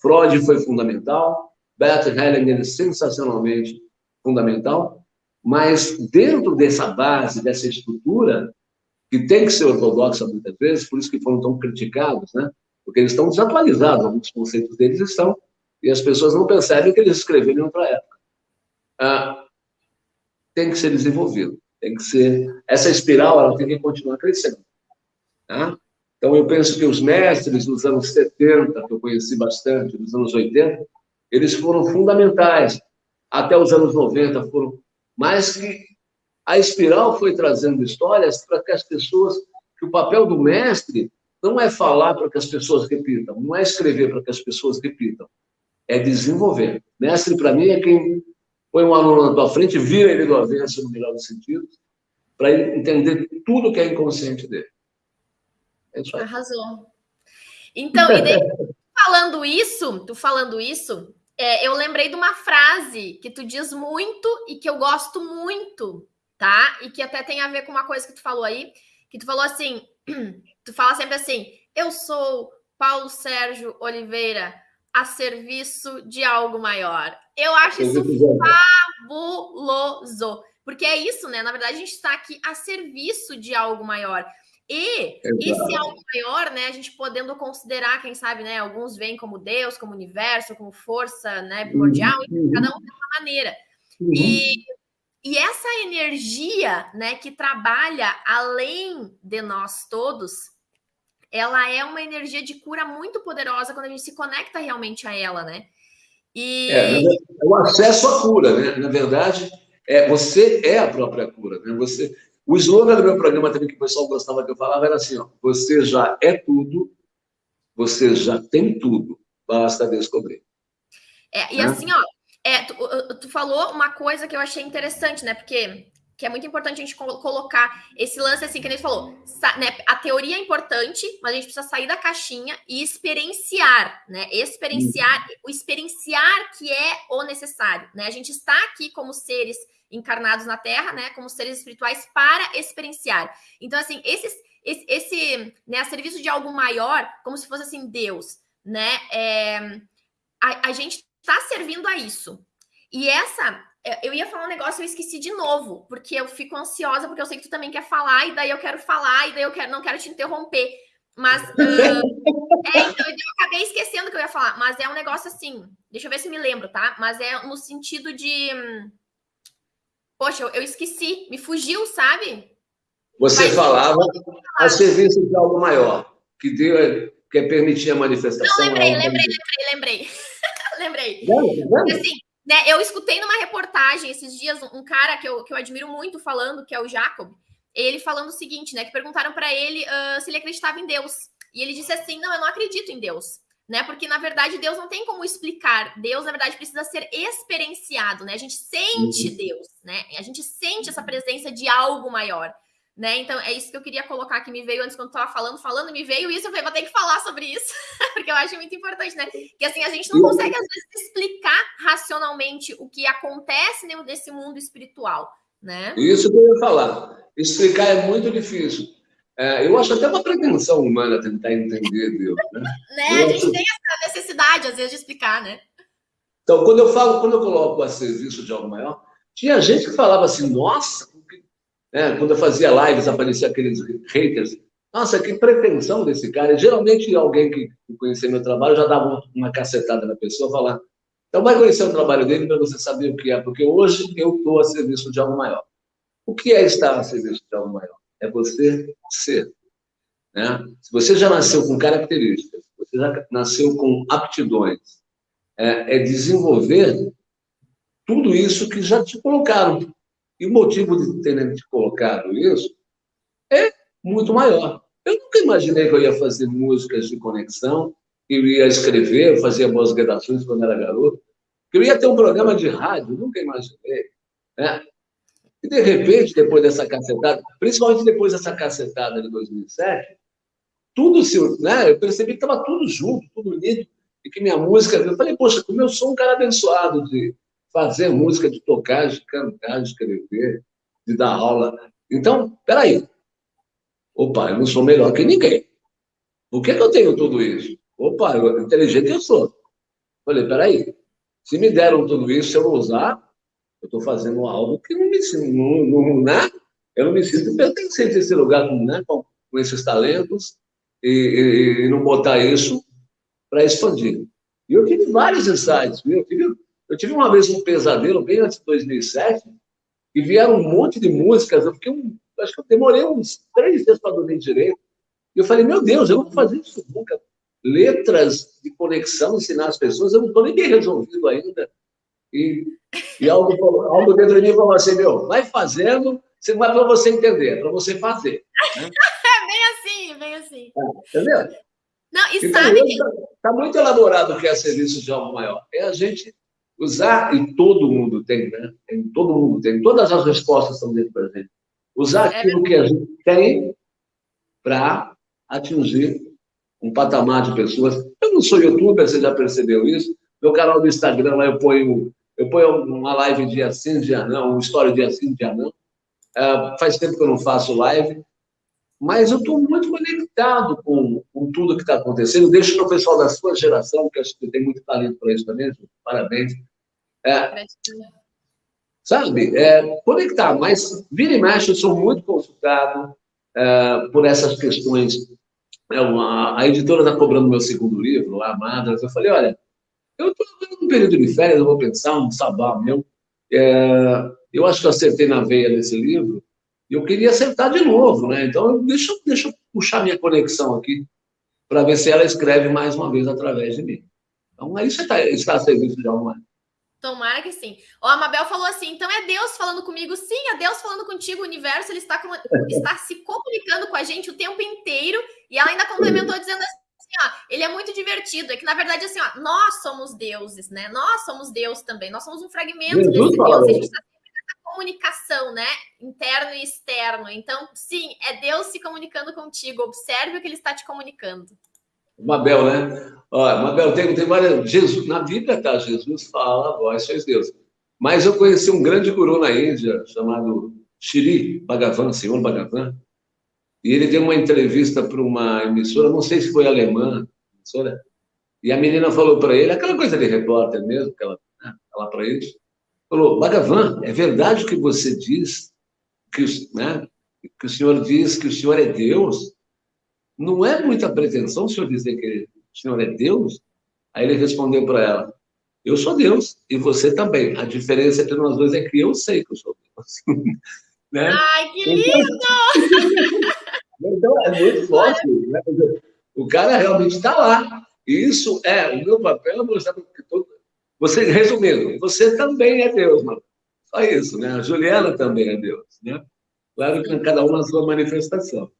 Freud foi fundamental, Bert Hellinger sensacionalmente fundamental, mas dentro dessa base, dessa estrutura, que tem que ser ortodoxa muitas vezes, por isso que foram tão criticados, né? Porque eles estão desatualizados, alguns conceitos deles estão, e as pessoas não percebem que eles escreveram em outra época. Ah, tem que ser desenvolvido, tem que ser... Essa espiral, ela tem que continuar crescendo. Tá? Então, eu penso que os mestres dos anos 70, que eu conheci bastante, dos anos 80, eles foram fundamentais. Até os anos 90 foram mais que a espiral foi trazendo histórias para que as pessoas, que o papel do mestre não é falar para que as pessoas repitam, não é escrever para que as pessoas repitam, é desenvolver. Mestre, para mim, é quem põe um aluno na tua frente, vira ele do avesso, no melhor dos sentidos, para entender tudo que é inconsciente dele. É isso aí. Arrasou. Então, e daí, falando isso, tu falando isso, é, eu lembrei de uma frase que tu diz muito e que eu gosto muito, tá? E que até tem a ver com uma coisa que tu falou aí, que tu falou assim, tu fala sempre assim, eu sou Paulo Sérgio Oliveira a serviço de algo maior. Eu acho isso fabuloso, porque é isso, né? Na verdade, a gente está aqui a serviço de algo maior. E Exato. esse algo maior, né, a gente podendo considerar, quem sabe, né, alguns veem como Deus, como universo, como força, né, primordial, uhum. cada um de uma maneira. Uhum. E e essa energia, né, que trabalha além de nós todos, ela é uma energia de cura muito poderosa quando a gente se conecta realmente a ela, né? E... É, é o acesso à cura, né? Na verdade, é, você é a própria cura, né? Você, o slogan do meu programa também, que o pessoal gostava que eu falava, era assim, ó, você já é tudo, você já tem tudo, basta descobrir. É, e né? assim, ó, é, tu, tu, falou uma coisa que eu achei interessante, né? Porque que é muito importante a gente colocar esse lance assim que a gente falou, né? A teoria é importante, mas a gente precisa sair da caixinha e experienciar, né? Experienciar, o experienciar que é o necessário, né? A gente está aqui como seres encarnados na Terra, né? Como seres espirituais para experienciar. Então, assim, esses, esse, esse né, a serviço de algo maior, como se fosse assim Deus, né? É, a, a gente está servindo a isso. E essa é, eu ia falar um negócio e eu esqueci de novo, porque eu fico ansiosa, porque eu sei que tu também quer falar, e daí eu quero falar, e daí eu quero, não quero te interromper. Mas uh, é, então, eu acabei esquecendo que eu ia falar, mas é um negócio assim, deixa eu ver se me lembro, tá? Mas é no sentido de. Poxa, eu, eu esqueci, me fugiu, sabe? Você mas, falava a serviço de algo maior, que Deus quer permitir a manifestação. Não, lembrei, lembrei, lembrei, lembrei, lembrei. Assim, né, eu escutei numa reportagem esses dias um cara que eu, que eu admiro muito falando, que é o Jacob, ele falando o seguinte, né? Que perguntaram para ele uh, se ele acreditava em Deus. E ele disse assim: não, eu não acredito em Deus. Né? Porque, na verdade, Deus não tem como explicar. Deus, na verdade, precisa ser experienciado, né? A gente sente uhum. Deus, né? A gente sente essa presença de algo maior né? Então é isso que eu queria colocar que me veio antes quando eu tava falando, falando, me veio isso, eu falei, vou ter que falar sobre isso, porque eu acho muito importante, né? Que assim, a gente não consegue, às vezes, explicar racionalmente o que acontece nesse mundo espiritual, né? Isso que eu ia falar. Explicar é muito difícil. É, eu acho até uma pretensão humana tentar entender Deus, né? né? A gente tem essa necessidade, às vezes, de explicar, né? Então, quando eu falo, quando eu coloco a serviço de algo maior, tinha gente que falava assim, nossa, né? Quando eu fazia lives, aparecia aqueles haters. Nossa, que pretensão desse cara. E, geralmente, alguém que conhecia meu trabalho já dava uma cacetada na pessoa, falar. Então, vai conhecer o trabalho dele para você saber o que é, porque hoje eu estou a serviço de algo maior. O que é estar a serviço de algo maior? É você ser. Né? Se você já nasceu com características, você já nasceu com aptidões, é, é desenvolver tudo isso que já te colocaram e o motivo de terem te colocado isso é muito maior. Eu nunca imaginei que eu ia fazer músicas de conexão, que eu ia escrever, fazia boas redações quando era garoto, que eu ia ter um programa de rádio, nunca imaginei. Né? E, de repente, depois dessa cacetada, principalmente depois dessa cacetada de 2007, tudo se. Né? Eu percebi que estava tudo junto, tudo unido, e que minha música. Eu falei, poxa, como eu sou um cara abençoado de fazer música, de tocar, de cantar, de escrever, de dar aula. Então, peraí. Opa, eu não sou melhor que ninguém. Por que, que eu tenho tudo isso? Opa, eu, inteligente eu sou. Falei, peraí. Se me deram tudo isso, se eu não usar, eu estou fazendo algo que não me não, não, né? Eu não me sinto pertencente a esse lugar né? com, com esses talentos e, e, e não botar isso para expandir. E eu tive vários insights, viu? Eu tive eu tive uma vez um pesadelo, bem antes de 2007, e vieram um monte de músicas. Eu fiquei, um, acho que eu demorei uns três dias para dormir direito. E eu falei, meu Deus, eu não vou fazer isso nunca. Letras de conexão, ensinar as pessoas, eu não estou nem bem resolvido ainda. E, e algo, algo dentro de mim falou assim, meu, vai fazendo, você não é para você entender, é para você fazer. Né? bem assim, bem assim. É, entendeu? Não, e então, sabe. Está tá muito elaborado o que é serviço de algo maior. É a gente usar, e todo mundo tem, né? Tem, todo mundo tem, todas as respostas estão dentro da gente. Usar é aquilo que a gente tem para atingir um patamar de pessoas. Eu não sou youtuber, você já percebeu isso? Meu canal do Instagram, lá eu ponho, eu ponho uma live dia sim, dia não, uma história dia sim, dia não. Uh, faz tempo que eu não faço live, mas eu estou muito conectado com, com tudo que está acontecendo. Deixo para o pessoal da sua geração, que acho que tem muito talento para isso também, parabéns. É, sabe, é, conectar, mas vira e mexe, eu sou muito consultado é, por essas questões. É uma, a editora está cobrando meu segundo livro, a Madras. Eu falei, olha, eu estou num período de férias, eu vou pensar, um sabá meu. É, eu acho que eu acertei na veia nesse livro, e eu queria acertar de novo, né? Então, deixa, deixa eu puxar minha conexão aqui, para ver se ela escreve mais uma vez através de mim. Então, aí você está, está a serviço de alguma Tomara que sim. O Amabel falou assim: então é Deus falando comigo? Sim, é Deus falando contigo. O universo ele está, está se comunicando com a gente o tempo inteiro. E ela ainda complementou dizendo assim: ó, ele é muito divertido. É que na verdade, assim, ó, nós somos deuses, né? Nós somos Deus também. Nós somos um fragmento desse Deus. A gente está sempre nessa comunicação, né? Interno e externo. Então, sim, é Deus se comunicando contigo. Observe o que ele está te comunicando. Mabel, né? Olha, Mabel, tem, tem várias. Jesus, na Bíblia, tá? Jesus fala, voz fez Deus. Mas eu conheci um grande guru na Índia, chamado Shri Bhagavan, senhor Bhagavan, e ele deu uma entrevista para uma emissora, não sei se foi alemã, emissora, e a menina falou para ele, aquela coisa de repórter mesmo, que ela né, para eles, falou, Bhagavan, é verdade o que você diz, que, né, que o senhor diz que o senhor é Deus? Não é muita pretensão o senhor dizer que o senhor é Deus? Aí ele respondeu para ela, eu sou Deus, e você também. A diferença entre nós dois é que eu sei que eu sou Deus. né? Ai, que então, lindo! Então, é muito forte. Né? O cara realmente está lá. E isso é, o meu papel é mostrar que todo... Você, resumindo, você também é Deus, mano. Só isso, né? A Juliana também é Deus, né? Claro que cada um na sua manifestação.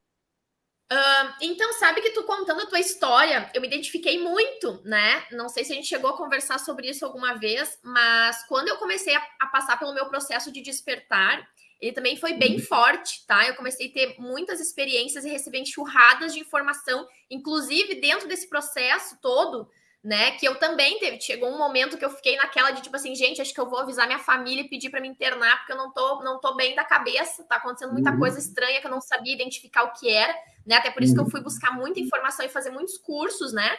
Uh, então, sabe que tu contando a tua história, eu me identifiquei muito, né? Não sei se a gente chegou a conversar sobre isso alguma vez, mas quando eu comecei a, a passar pelo meu processo de despertar, ele também foi bem forte, tá? Eu comecei a ter muitas experiências e receber enxurradas de informação, inclusive dentro desse processo todo, né? Que eu também teve. Chegou um momento que eu fiquei naquela de tipo assim, gente, acho que eu vou avisar minha família e pedir para me internar, porque eu não tô, não tô bem da cabeça, tá acontecendo muita uhum. coisa estranha que eu não sabia identificar o que era, né? Até por isso que eu fui buscar muita informação e fazer muitos cursos, né?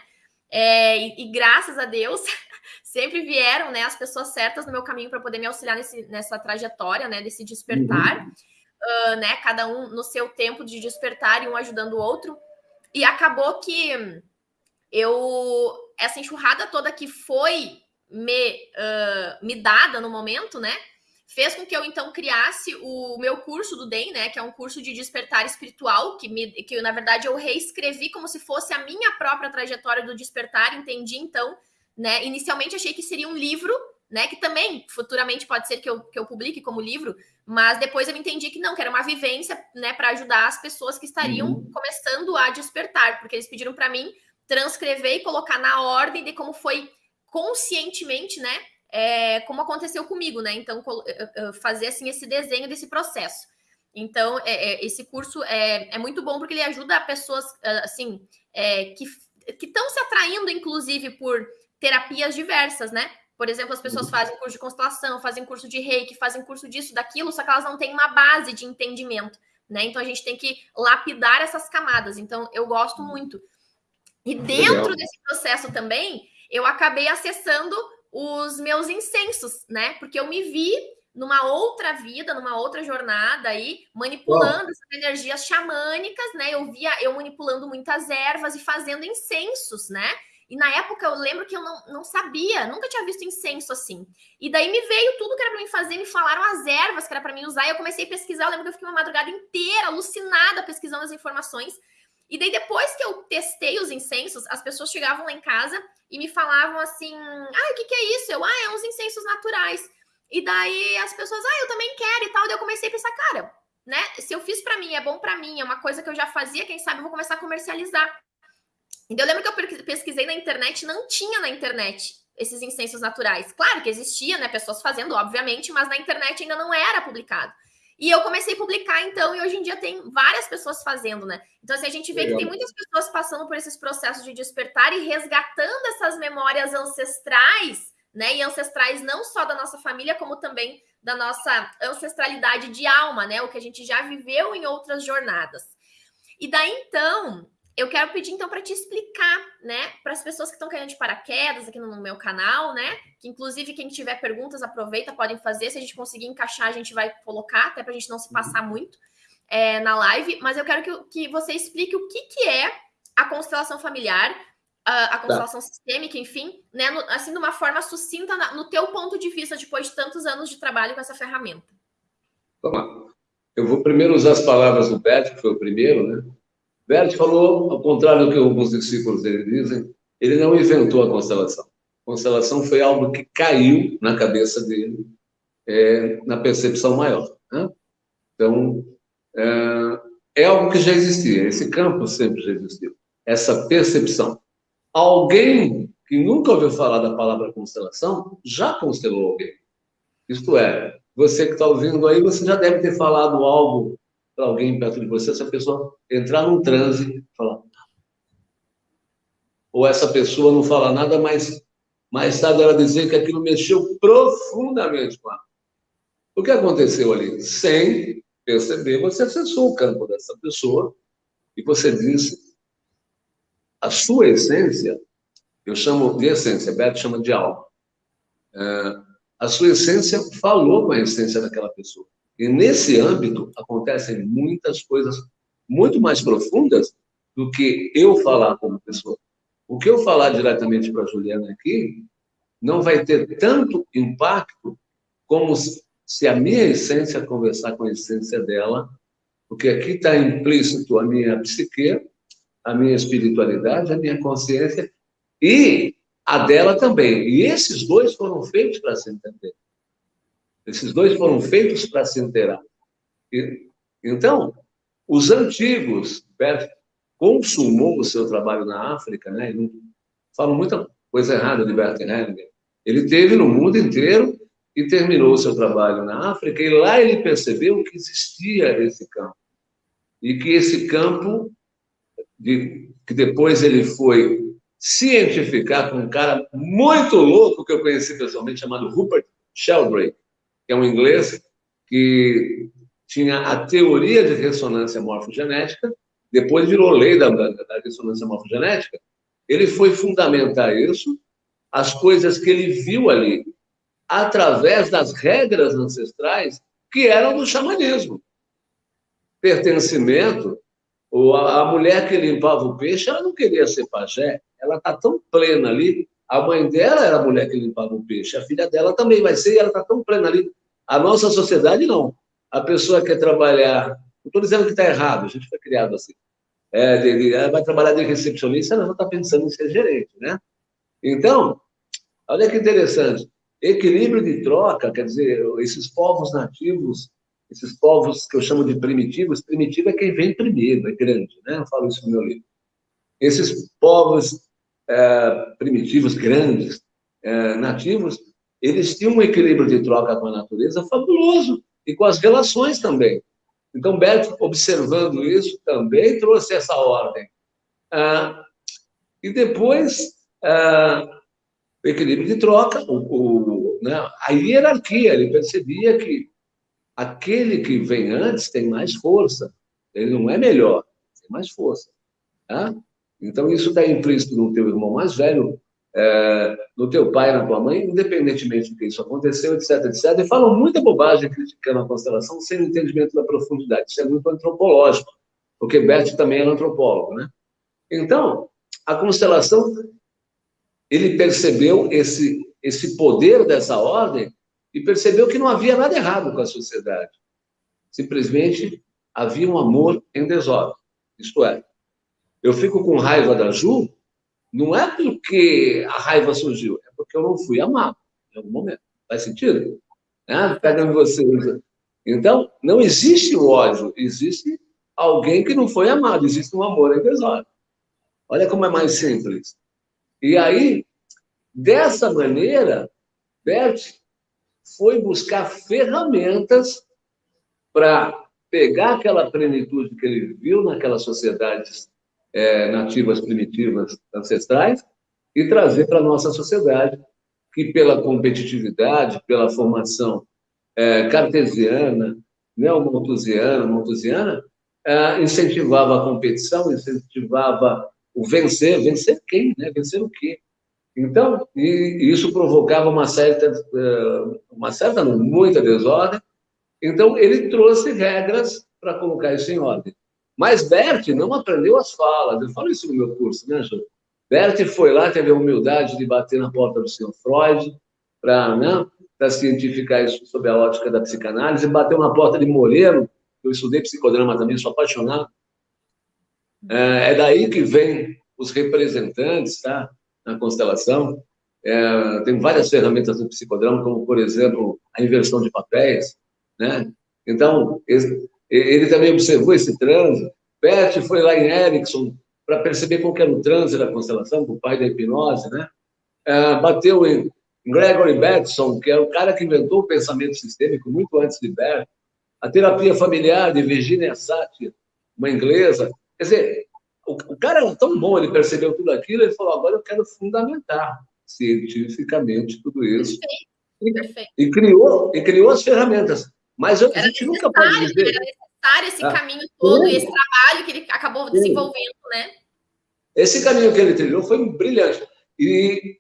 É, e, e, graças a Deus, sempre vieram né, as pessoas certas no meu caminho para poder me auxiliar nesse, nessa trajetória, né, desse despertar, uhum. uh, né, cada um no seu tempo de despertar e um ajudando o outro. E acabou que eu, essa enxurrada toda que foi me, uh, me dada no momento, né, fez com que eu então criasse o meu curso do DEM, né, que é um curso de despertar espiritual, que, me, que na verdade eu reescrevi como se fosse a minha própria trajetória do despertar, entendi então, né, inicialmente achei que seria um livro, né, que também futuramente pode ser que eu, que eu publique como livro, mas depois eu entendi que não, que era uma vivência, né, para ajudar as pessoas que estariam uhum. começando a despertar, porque eles pediram para mim transcrever e colocar na ordem de como foi conscientemente, né, é, como aconteceu comigo, né? Então, fazer assim esse desenho desse processo. Então, é, é, esse curso é, é muito bom porque ele ajuda pessoas assim é, que estão se atraindo, inclusive, por terapias diversas, né? Por exemplo, as pessoas uhum. fazem curso de constelação, fazem curso de reiki, fazem curso disso, daquilo, só que elas não têm uma base de entendimento, né? Então a gente tem que lapidar essas camadas. Então, eu gosto muito. E dentro Legal. desse processo também, eu acabei acessando os meus incensos, né? Porque eu me vi numa outra vida, numa outra jornada aí, manipulando essas energias xamânicas, né? Eu via eu manipulando muitas ervas e fazendo incensos, né? E na época eu lembro que eu não, não sabia, nunca tinha visto incenso assim. E daí me veio tudo que era para mim fazer, me falaram as ervas que era para mim usar, e eu comecei a pesquisar. Eu lembro que eu fiquei uma madrugada inteira alucinada pesquisando as informações. E daí, depois que eu testei os incensos, as pessoas chegavam lá em casa e me falavam assim: ah, o que, que é isso? Eu, ah, é uns incensos naturais. E daí as pessoas, ah, eu também quero e tal. Daí eu comecei a pensar, cara, né? Se eu fiz para mim, é bom para mim, é uma coisa que eu já fazia, quem sabe eu vou começar a comercializar. E eu lembro que eu pesquisei na internet, não tinha na internet esses incensos naturais. Claro que existia, né? Pessoas fazendo, obviamente, mas na internet ainda não era publicado. E eu comecei a publicar, então, e hoje em dia tem várias pessoas fazendo, né? Então, assim, a gente vê Legal. que tem muitas pessoas passando por esses processos de despertar e resgatando essas memórias ancestrais, né? E ancestrais não só da nossa família, como também da nossa ancestralidade de alma, né? O que a gente já viveu em outras jornadas. E daí, então, eu quero pedir então para te explicar, né, para as pessoas que estão caindo de paraquedas aqui no meu canal, né, que inclusive quem tiver perguntas aproveita, podem fazer, se a gente conseguir encaixar a gente vai colocar, até para a gente não se uhum. passar muito é, na live, mas eu quero que, que você explique o que, que é a constelação familiar, a, a tá. constelação tá. sistêmica, enfim, né, no, assim de uma forma sucinta na, no teu ponto de vista depois de tantos anos de trabalho com essa ferramenta. Vamos lá. Eu vou primeiro usar as palavras do Beth, que foi o primeiro, né? Bert falou, ao contrário do que alguns discípulos dele dizem, ele não inventou a constelação. A constelação foi algo que caiu na cabeça dele, é, na percepção maior. Né? Então, é, é algo que já existia, esse campo sempre já existiu, essa percepção. Alguém que nunca ouviu falar da palavra constelação já constelou alguém. Isto é, você que está ouvindo aí, você já deve ter falado algo para alguém perto de você, essa pessoa entrar num transe, falar. Ou essa pessoa não fala nada, mas mais tarde ela dizer que aquilo mexeu profundamente com ela. O que aconteceu ali? Sem perceber, você acessou o campo dessa pessoa e você disse a sua essência, eu chamo de essência, Beto chama de alma. É, a sua essência falou com a essência daquela pessoa. E nesse âmbito acontecem muitas coisas muito mais profundas do que eu falar como pessoa. O que eu falar diretamente para a Juliana aqui não vai ter tanto impacto como se a minha essência conversar com a essência dela, porque aqui está implícito a minha psique, a minha espiritualidade, a minha consciência e a dela também. E esses dois foram feitos para se entender. Esses dois foram feitos para se inteirar. Então, os antigos, consumou o seu trabalho na África, né? Falam muita coisa errada de Bert Hellinger. Ele teve no mundo inteiro e terminou o seu trabalho na África, e lá ele percebeu que existia esse campo. E que esse campo, de, que depois ele foi cientificar com um cara muito louco que eu conheci pessoalmente, chamado Rupert Sheldrake, é um inglês que tinha a teoria de ressonância morfogenética, depois virou lei da, da, da ressonância morfogenética. Ele foi fundamentar isso, as coisas que ele viu ali, através das regras ancestrais que eram do xamanismo. Pertencimento, ou a, a mulher que limpava o peixe, ela não queria ser pajé, ela está tão plena ali. A mãe dela era a mulher que limpava o peixe, a filha dela também vai ser, e ela está tão plena ali. A nossa sociedade, não. A pessoa quer trabalhar. Não estou dizendo que está errado, a gente foi criado assim. É, de, vai trabalhar de recepcionista, ela já está pensando em ser gerente, né? Então, olha que interessante. Equilíbrio de troca, quer dizer, esses povos nativos, esses povos que eu chamo de primitivos, primitivo é quem vem primeiro, é grande, né? Eu falo isso no meu livro. Esses povos é, primitivos, grandes, é, nativos, eles tinham um equilíbrio de troca com a natureza fabuloso e com as relações também. Então, Beto, observando isso, também trouxe essa ordem. Ah, e depois, ah, o equilíbrio de troca, o, o, né, a hierarquia, ele percebia que aquele que vem antes tem mais força, ele não é melhor, tem mais força. Tá? Então, isso está implícito no teu irmão mais velho, é, no teu pai, na tua mãe, independentemente do que isso aconteceu, etc, etc. E falam muita bobagem criticando a constelação sem o entendimento da profundidade. Isso é muito antropológico, porque Bert também era antropólogo, né? Então, a constelação, ele percebeu esse, esse poder dessa ordem e percebeu que não havia nada errado com a sociedade. Simplesmente havia um amor em desordem. Isto é, eu fico com raiva da Ju, não é porque a raiva surgiu, é porque eu não fui amado em algum momento. Faz sentido? Né? Pega em você. Então, não existe o ódio, existe alguém que não foi amado, existe um amor desordem. Olha como é mais simples. E aí, dessa maneira, Bert foi buscar ferramentas para pegar aquela plenitude que ele viu naquelas sociedades é, nativas primitivas ancestrais e trazer para a nossa sociedade, que pela competitividade, pela formação é, cartesiana, neomontusiana, montusiana, é, incentivava a competição, incentivava o vencer, vencer quem, né? Vencer o quê? Então, e, e isso provocava uma certa, é, uma certa, muita desordem. Então, ele trouxe regras para colocar isso em ordem. Mas Bert não aprendeu as falas. Eu falo isso no meu curso, né, Jô? Bert foi lá, teve a humildade de bater na porta do senhor Freud para né, cientificar isso sob a ótica da psicanálise, bateu na porta de Moreno, eu estudei psicodrama também, sou apaixonado. É, é daí que vem os representantes, tá? Na constelação. É, tem várias ferramentas do psicodrama, como, por exemplo, a inversão de papéis, né? Então, ele também observou esse trânsito. Bert foi lá em Erickson para perceber qual era o trânsito da constelação, o pai da hipnose, né? Ah, bateu em, Gregory Bateson, que é o cara que inventou o pensamento sistêmico muito antes de Bert, a terapia familiar de Virginia Satir, uma inglesa. Quer dizer, o, o cara era tão bom, ele percebeu tudo aquilo, ele falou: agora eu quero fundamentar cientificamente tudo isso. Perfeito. E, e criou, e criou as ferramentas. Mas eu, a gente nunca pode dizer. Era necessário esse ah, caminho todo, e esse trabalho que ele acabou desenvolvendo, né? Esse caminho que ele trilhou foi brilhante. E,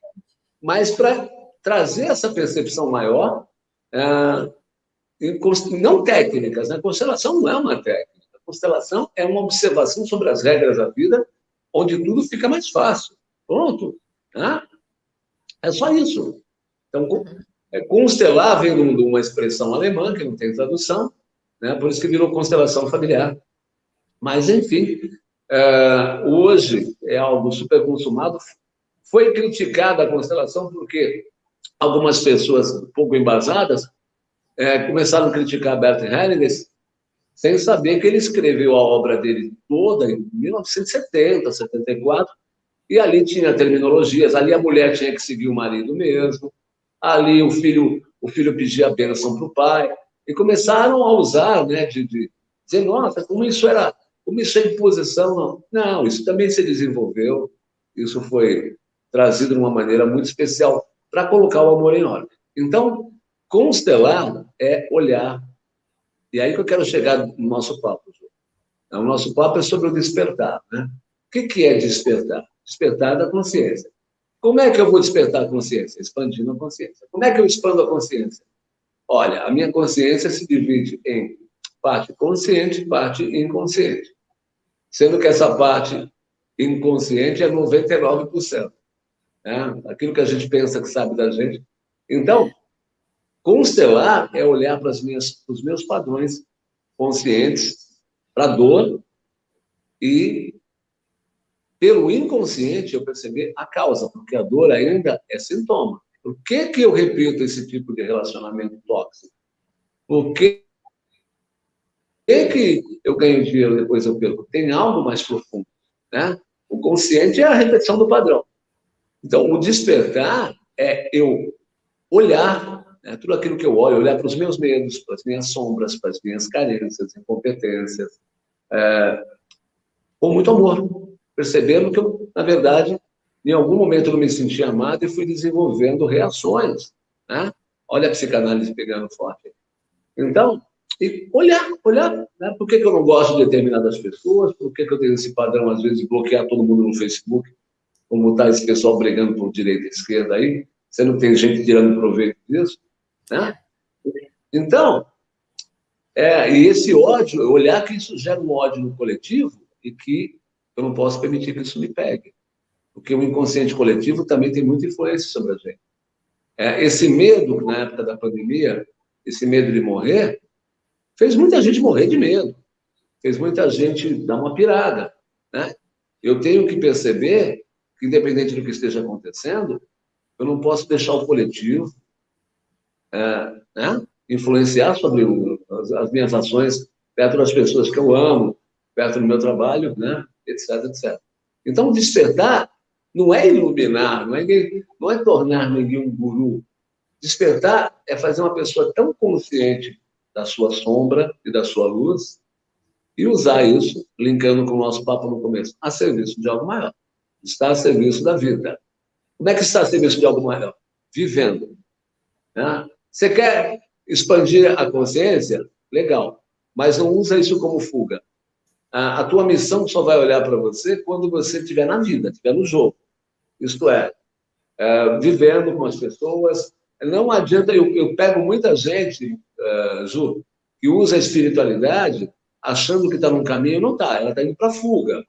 mas para trazer essa percepção maior, é, não técnicas, né? Constelação não é uma técnica. Constelação é uma observação sobre as regras da vida, onde tudo fica mais fácil. Pronto. Né? É só isso. Então, é, constelar vem de uma expressão alemã, que não tem tradução, né? por isso que virou constelação familiar. Mas, enfim, é, hoje é algo super consumado. Foi criticada a constelação porque algumas pessoas pouco embasadas é, começaram a criticar Bert Hellinger sem saber que ele escreveu a obra dele toda em 1970, 74, e ali tinha terminologias, ali a mulher tinha que seguir o marido mesmo, ali o filho, o filho pedia a bênção para o pai, e começaram a usar, né, de, de dizer, nossa, como isso era, como isso é imposição, não. Não, isso também se desenvolveu, isso foi trazido de uma maneira muito especial para colocar o amor em ordem. Então, constelar é olhar e aí que eu quero chegar no nosso papo. O nosso papo é sobre o despertar. Né? O que é despertar? Despertar da consciência. Como é que eu vou despertar a consciência? Expandindo a consciência. Como é que eu expando a consciência? Olha, a minha consciência se divide em parte consciente e parte inconsciente. Sendo que essa parte inconsciente é 99%. Né? Aquilo que a gente pensa que sabe da gente. Então, Constelar é olhar para, as minhas, para os meus padrões conscientes, para a dor, e pelo inconsciente eu perceber a causa, porque a dor ainda é sintoma. Por que, que eu repito esse tipo de relacionamento tóxico? Por que, que eu ganho dinheiro depois eu perco? Tem algo mais profundo. Né? O consciente é a repetição do padrão. Então, o despertar é eu olhar né? Tudo aquilo que eu olho, olhar para os meus medos, para as minhas sombras, para as minhas carências, incompetências, é, com muito amor, percebendo que eu, na verdade, em algum momento eu me senti amado e fui desenvolvendo reações. Né? Olha a psicanálise pegando forte. Então, e olhar, olhar, né? por que, que eu não gosto de determinadas pessoas, por que, que eu tenho esse padrão, às vezes, de bloquear todo mundo no Facebook, como está esse pessoal brigando por direita e esquerda aí, você não tem gente tirando proveito disso. Né? Então, é, e esse ódio, olhar que isso gera um ódio no coletivo e que eu não posso permitir que isso me pegue. Porque o inconsciente coletivo também tem muita influência sobre a gente. É, esse medo, na época da pandemia, esse medo de morrer, fez muita gente morrer de medo. Fez muita gente dar uma pirada. Né? Eu tenho que perceber que, independente do que esteja acontecendo, eu não posso deixar o coletivo, é, né? influenciar sobre as, as, minhas ações perto das pessoas que eu amo, perto do meu trabalho, né? Etc, etc. Então, despertar não é iluminar, não é, não é tornar ninguém um guru. Despertar é fazer uma pessoa tão consciente da sua sombra e da sua luz e usar isso, linkando com o nosso papo no começo, a serviço de algo maior. Está a serviço da vida. Como é que está a serviço de algo maior? Vivendo. Né? Você quer expandir a consciência? Legal. Mas não usa isso como fuga. A, a tua missão só vai olhar para você quando você estiver na vida, estiver no jogo. Isto é, é, vivendo com as pessoas. Não adianta, eu, eu pego muita gente, uh, Ju, que usa a espiritualidade achando que está num caminho, não está, ela está indo para fuga,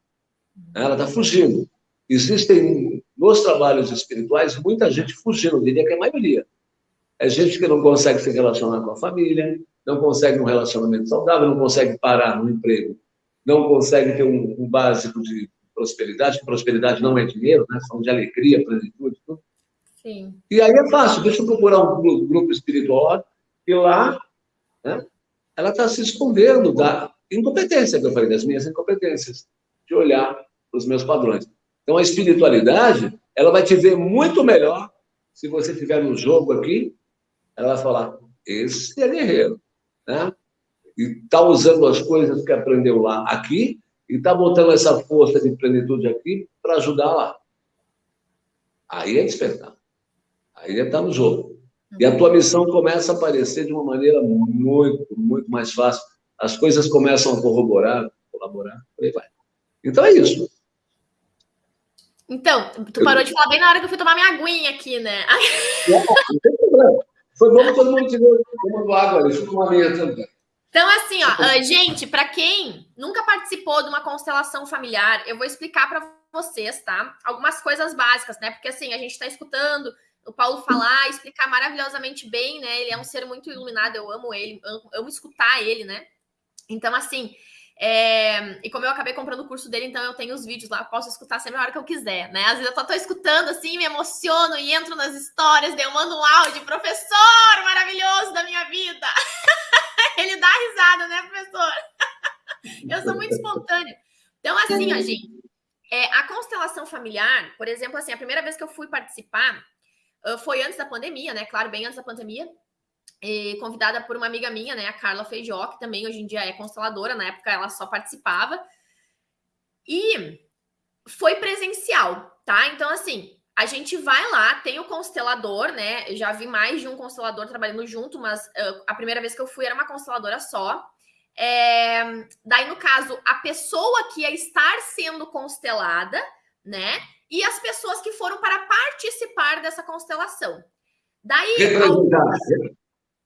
ela está fugindo. Existem nos trabalhos espirituais muita gente fugindo, eu diria que é a maioria. É gente que não consegue se relacionar com a família, não consegue um relacionamento saudável, não consegue parar no emprego, não consegue ter um, um básico de prosperidade, prosperidade não é dinheiro, né? São de alegria, plenitude, tudo. Sim. E aí é fácil, deixa eu procurar um grupo espiritual e lá né, ela está se escondendo da incompetência que eu falei, das minhas incompetências, de olhar para os meus padrões. Então a espiritualidade, ela vai te ver muito melhor se você tiver no jogo aqui, ela vai falar, esse é guerreiro, né? E está usando as coisas que aprendeu lá aqui e está botando essa força de plenitude aqui para ajudar lá. Aí é despertar. Aí é estar tá no jogo. E a tua missão começa a aparecer de uma maneira muito, muito mais fácil. As coisas começam a corroborar, colaborar, por aí vai. Então é isso. Então, tu parou de falar bem na hora que eu fui tomar minha aguinha aqui, né? Não, não tem problema. Foi bom que todo mundo estiver tomando água deixa eu tomar minha também. Então, assim, ó, uh, gente, para quem nunca participou de uma constelação familiar, eu vou explicar para vocês, tá? Algumas coisas básicas, né? Porque assim, a gente está escutando o Paulo falar, explicar maravilhosamente bem, né? Ele é um ser muito iluminado, eu amo ele, amo, amo escutar ele, né? Então, assim, é... e como eu acabei comprando o curso dele, então eu tenho os vídeos lá, posso escutar sempre a hora que eu quiser, né? Às vezes eu tô, tô escutando assim, me emociono e entro nas histórias, daí eu mando um áudio, professor maravilhoso da minha vida. Ele dá risada, né, professor? eu sou muito espontânea. Então, assim, ó, gente, é, a constelação familiar, por exemplo, assim, a primeira vez que eu fui participar uh, foi antes da pandemia, né? Claro, bem antes da pandemia. E, convidada por uma amiga minha, né? A Carla Feijó, que também hoje em dia é consteladora. Na época ela só participava. E foi presencial, tá? Então, assim, a gente vai lá, tem o constelador, né? Já vi mais de um constelador trabalhando junto, mas uh, a primeira vez que eu fui era uma consteladora só. É, daí, no caso, a pessoa que ia estar sendo constelada, né? E as pessoas que foram para participar dessa constelação. Daí. Representar. Algumas...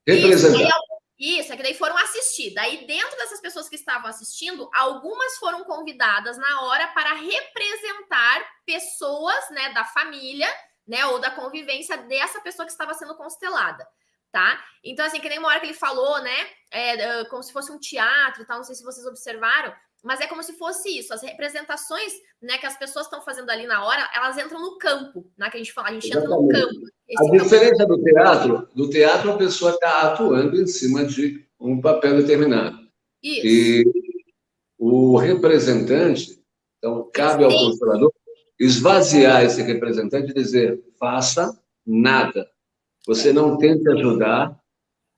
Representar. Isso, isso, é que daí foram assistir. Daí, dentro dessas pessoas que estavam assistindo, algumas foram convidadas na hora para representar pessoas, né, da família, né, ou da convivência dessa pessoa que estava sendo constelada, tá? Então, assim, que nem uma hora que ele falou, né, é, como se fosse um teatro e tal, não sei se vocês observaram, mas é como se fosse isso, as representações, né, que as pessoas estão fazendo ali na hora, elas entram no campo, né, que a gente fala, a gente Exatamente. entra no campo. A diferença campo... do teatro, do teatro a pessoa está atuando em cima de um papel determinado. Isso. E o representante, então cabe ao constelador esvaziar esse representante e dizer, faça nada. Você não tente ajudar.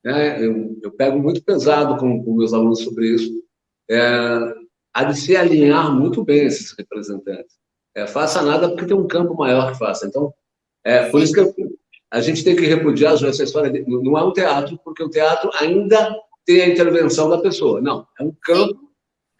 Né? Eu, eu pego muito pesado com, com meus alunos sobre isso. É, há de se alinhar muito bem esses representantes. É, faça nada porque tem um campo maior que faça. Então, é, por isso que eu, a gente tem que repudiar essa história. De, não é um teatro, porque o teatro ainda tem a intervenção da pessoa. Não, é um campo Sim.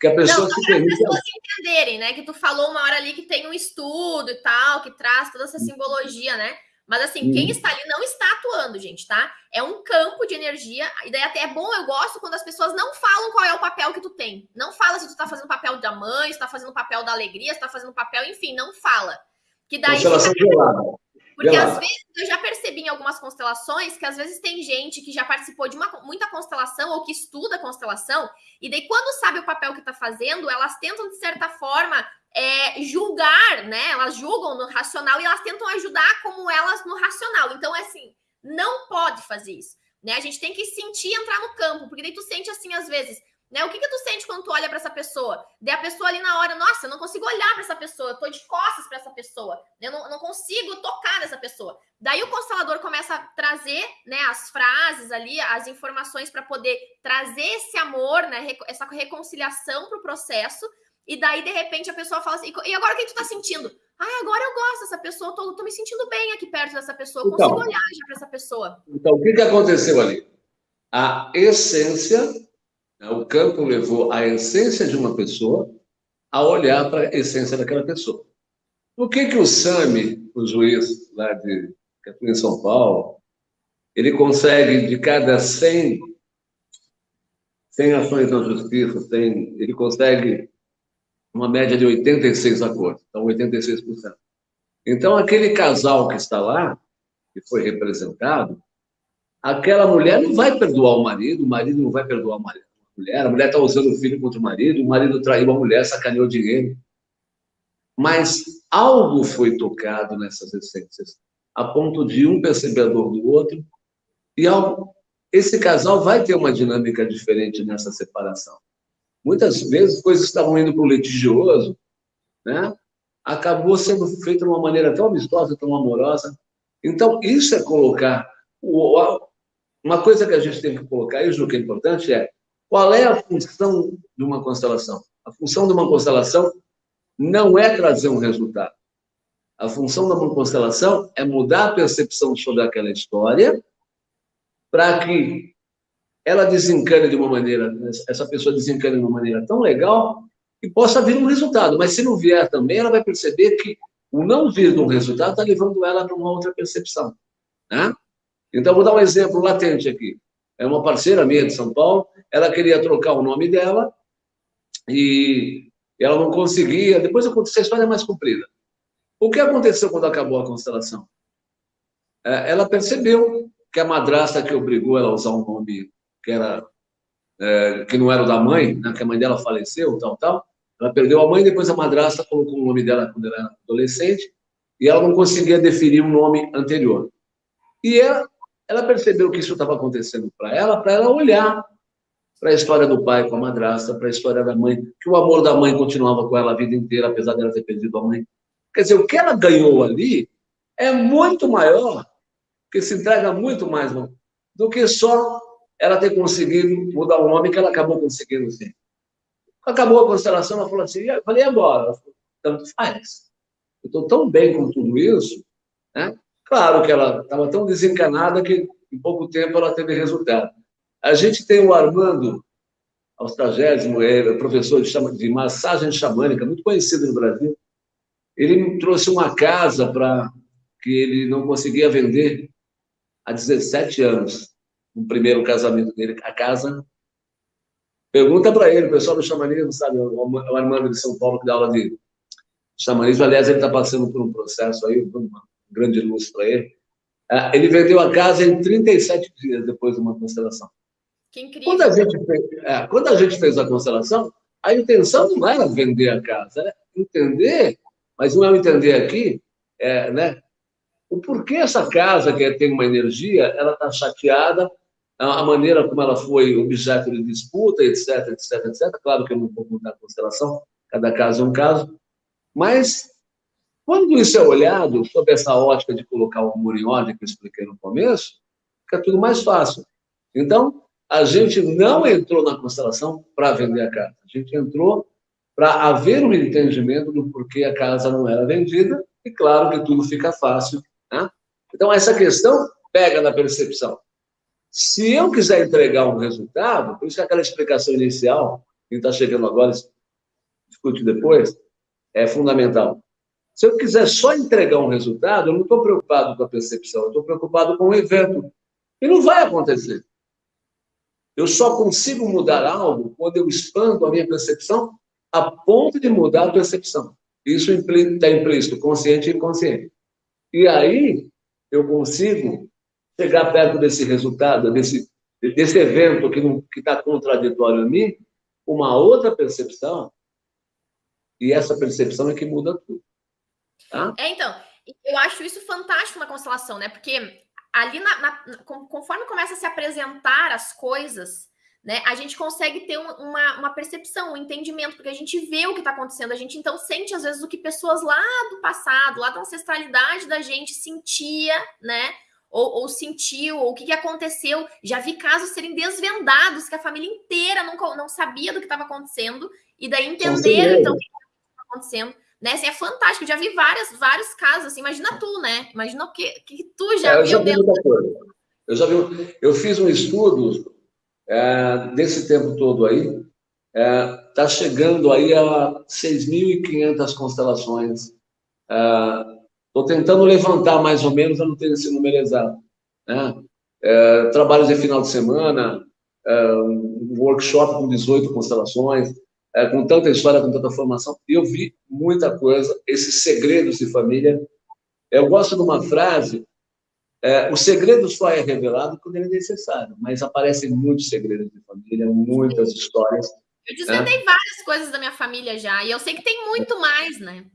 que a pessoa não, se permite. Para as pessoas entenderem, né? Que tu falou uma hora ali que tem um estudo e tal, que traz toda essa simbologia, né? Mas assim, hum. quem está ali não está atuando, gente, tá? É um campo de energia. E daí até é bom, eu gosto quando as pessoas não falam qual é o papel que tu tem. Não fala se tu tá fazendo papel da mãe, se tá fazendo papel da alegria, se tá fazendo papel, enfim, não fala. Que daí. Constelação gelada. Porque gelada. às vezes eu já percebi em algumas constelações que às vezes tem gente que já participou de uma, muita constelação ou que estuda constelação, e daí, quando sabe o papel que tá fazendo, elas tentam, de certa forma, é, julgar, né? Elas julgam no racional e elas tentam ajudar como elas no racional. Então, é assim, não pode fazer isso, né? A gente tem que sentir entrar no campo, porque daí tu sente assim às vezes, né? O que que tu sente quando tu olha para essa pessoa? Daí a pessoa ali na hora, nossa, eu não consigo olhar para essa pessoa, eu tô de costas para essa pessoa, eu não, não consigo tocar nessa pessoa. Daí o constelador começa a trazer, né, as frases ali, as informações para poder trazer esse amor, né, essa reconciliação para o processo e daí, de repente, a pessoa fala assim: e agora o que tu tá sentindo? Ah, agora eu gosto dessa pessoa, tô, tô me sentindo bem aqui perto dessa pessoa, então, consigo olhar já para essa pessoa. Então, o que, que aconteceu ali? A essência, né, o campo levou a essência de uma pessoa a olhar para a essência daquela pessoa. Por que, que o Sami, o juiz lá de São Paulo, ele consegue, de cada 100, 100 ações na justiça, 100, ele consegue uma média de 86 acordos, então 86%. Então, aquele casal que está lá, que foi representado, aquela mulher não vai perdoar o marido, o marido não vai perdoar a mulher, a mulher está usando o filho contra o marido, o marido traiu a mulher, sacaneou dinheiro. Mas algo foi tocado nessas essências, a ponto de um percebedor do outro, e algo, esse casal vai ter uma dinâmica diferente nessa separação. Muitas vezes, coisas que estavam indo para o litigioso, né? acabou sendo feito de uma maneira tão amistosa, tão amorosa, Então, isso é colocar. Uma coisa que a gente tem que colocar, e o que é importante, é qual é a função de uma constelação? A função de uma constelação não é trazer um resultado. A função de uma constelação é mudar a percepção sobre aquela história para que ela desencane de uma maneira, essa pessoa desencane de uma maneira tão legal que possa vir um resultado. Mas se não vier também, ela vai perceber que o não vir um resultado está levando ela para uma outra percepção. Né? Então, vou dar um exemplo latente aqui. É uma parceira minha de São Paulo, ela queria trocar o nome dela e ela não conseguia. Depois aconteceu, a história é mais comprida. O que aconteceu quando acabou a constelação? É, ela percebeu que a madrasta que obrigou ela a usar um nome que era é, que não era o da mãe, né, que a mãe dela faleceu, tal, tal, ela perdeu a mãe, depois a madrasta colocou o nome dela quando ela era adolescente, e ela não conseguia definir um nome anterior. E ela, ela percebeu que isso estava acontecendo para ela, para ela olhar para a história do pai com a madrasta, para a história da mãe, que o amor da mãe continuava com ela a vida inteira, apesar dela ter perdido a mãe. Quer dizer, o que ela ganhou ali é muito maior, que se entrega muito mais do que só ela ter conseguido mudar o nome que ela acabou conseguindo sim. Acabou a constelação, ela falou assim, eu falei, e agora? Tanto faz. Eu estou tão bem com tudo isso, né? Claro que ela estava tão desencanada que em pouco tempo ela teve resultado. A gente tem o Armando Austagésimo, é professor de, de massagem xamânica, muito conhecido no Brasil. Ele trouxe uma casa para que ele não conseguia vender há 17 anos, no primeiro casamento dele. A casa Pergunta para ele, o pessoal do xamanismo, sabe, o Armando de São Paulo que dá aula de xamanismo, aliás, ele está passando por um processo aí, uma grande luz para ele. Ah, ele vendeu a casa em 37 dias depois de uma constelação. Que incrível. Quando a gente fez, é, quando a, gente fez a constelação, a intenção não era vender a casa, era entender, mas não é entender aqui, é, né, o porquê essa casa que tem uma energia, ela está chateada, a maneira como ela foi objeto de disputa, etc, etc, etc. Claro que eu não vou contar a constelação, cada caso é um caso, mas quando isso é olhado sob essa ótica de colocar o amor em ordem, que eu expliquei no começo, fica tudo mais fácil. Então, a gente não entrou na constelação para vender a casa, a gente entrou para haver um entendimento do porquê a casa não era vendida, e claro que tudo fica fácil. Né? Então, essa questão pega na percepção. Se eu quiser entregar um resultado, por isso que aquela explicação inicial, quem está chegando agora, discute depois, é fundamental. Se eu quiser só entregar um resultado, eu não estou preocupado com a percepção, eu estou preocupado com o evento. E não vai acontecer. Eu só consigo mudar algo quando eu expando a minha percepção a ponto de mudar a percepção. Isso está implícito, consciente e inconsciente. E aí eu consigo chegar perto desse resultado, desse, desse evento que está contraditório a mim, uma outra percepção, e essa percepção é que muda tudo. Tá? É, então, eu acho isso fantástico na constelação, né? Porque ali, na, na, conforme começa a se apresentar as coisas, né, a gente consegue ter uma, uma percepção, um entendimento, porque a gente vê o que está acontecendo, a gente então sente às vezes o que pessoas lá do passado, lá da ancestralidade da gente sentia, né? Ou, ou sentiu, ou o que, que aconteceu. Já vi casos serem desvendados, que a família inteira não, não sabia do que estava acontecendo, e daí entenderam então o que estava acontecendo. Né? Assim, é fantástico, já vi várias, vários casos, assim, imagina tu, né? Imagina o que, que tu já é, viu já dentro. Eu já vi, eu fiz um estudo é, desse tempo todo aí, está é, tá chegando aí a 6.500 constelações é, Estou tentando levantar mais ou menos, eu não tenho esse número exato. Né? É, trabalhos de final de semana, é, um workshop com 18 constelações, é, com tanta história, com tanta formação. E eu vi muita coisa, esses segredos de família. Eu gosto de uma frase, é, o segredo só é revelado quando ele é necessário, mas aparecem muitos segredos de família, muitas histórias. Eu desvendei né? várias coisas da minha família já, e eu sei que tem muito mais, né?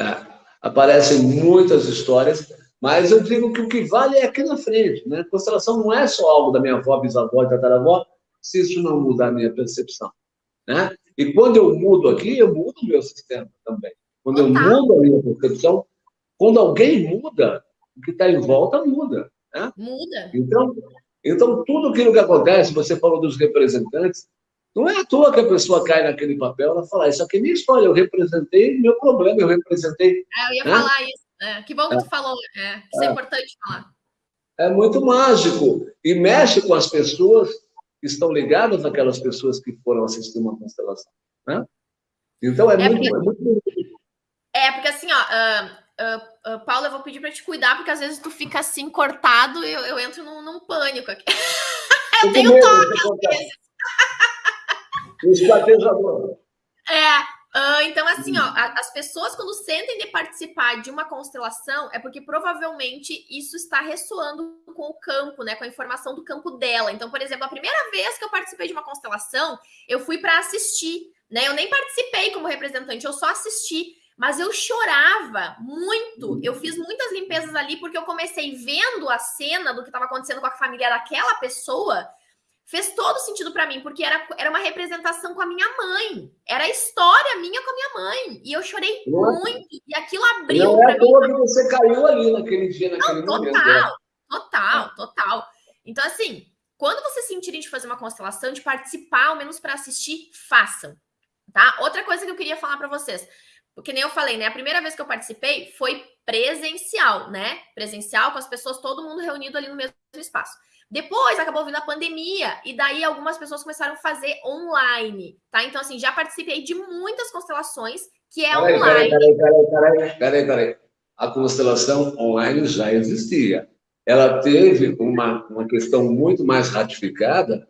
É aparecem muitas histórias, mas eu digo que o que vale é aqui na frente. Né? Constelação não é só algo da minha avó, bisavó, tataravó, se isso não mudar a minha percepção. Né? E quando eu mudo aqui, eu mudo o meu sistema também. Quando eu mudo a minha percepção, quando alguém muda, o que está em volta muda. Né? Muda. Então, então, tudo aquilo que acontece, você falou dos representantes, não é à toa que a pessoa cai naquele papel, ela fala, isso aqui é minha história, eu representei meu problema, eu representei... É, eu ia né? falar isso. É, que bom que tu falou, é, isso é, é importante falar. É muito mágico e mexe com as pessoas que estão ligadas àquelas pessoas que foram assistir uma constelação. Né? Então, é, é muito, porque... é muito... É, porque assim, ó, uh, uh, uh, Paula, eu vou pedir para te cuidar, porque às vezes tu fica assim, cortado, e eu, eu entro num, num pânico aqui. eu tenho toque às vezes. Esquadejador. É, Uh, então, assim, ó, as pessoas, quando sentem de participar de uma constelação, é porque provavelmente isso está ressoando com o campo, né? Com a informação do campo dela. Então, por exemplo, a primeira vez que eu participei de uma constelação, eu fui para assistir, né? Eu nem participei como representante, eu só assisti. Mas eu chorava muito. Eu fiz muitas limpezas ali porque eu comecei vendo a cena do que estava acontecendo com a família daquela pessoa fez todo sentido para mim, porque era, era uma representação com a minha mãe. Era a história minha com a minha mãe. E eu chorei não muito. E aquilo abriu. Não é toa que você caiu ali naquele dia, naquele não, total, momento. Né? Total, total. Então, assim, quando vocês sentirem de fazer uma constelação, de participar, ao menos para assistir, façam. Tá? Outra coisa que eu queria falar para vocês. Porque nem eu falei, né? A primeira vez que eu participei foi presencial, né? Presencial, com as pessoas, todo mundo reunido ali no mesmo espaço. Depois acabou vindo a pandemia e daí algumas pessoas começaram a fazer online, tá? Então, assim, já participei de muitas constelações que é peraí, online. Peraí, peraí, peraí, peraí, peraí. A constelação online já existia. Ela teve uma, uma questão muito mais ratificada,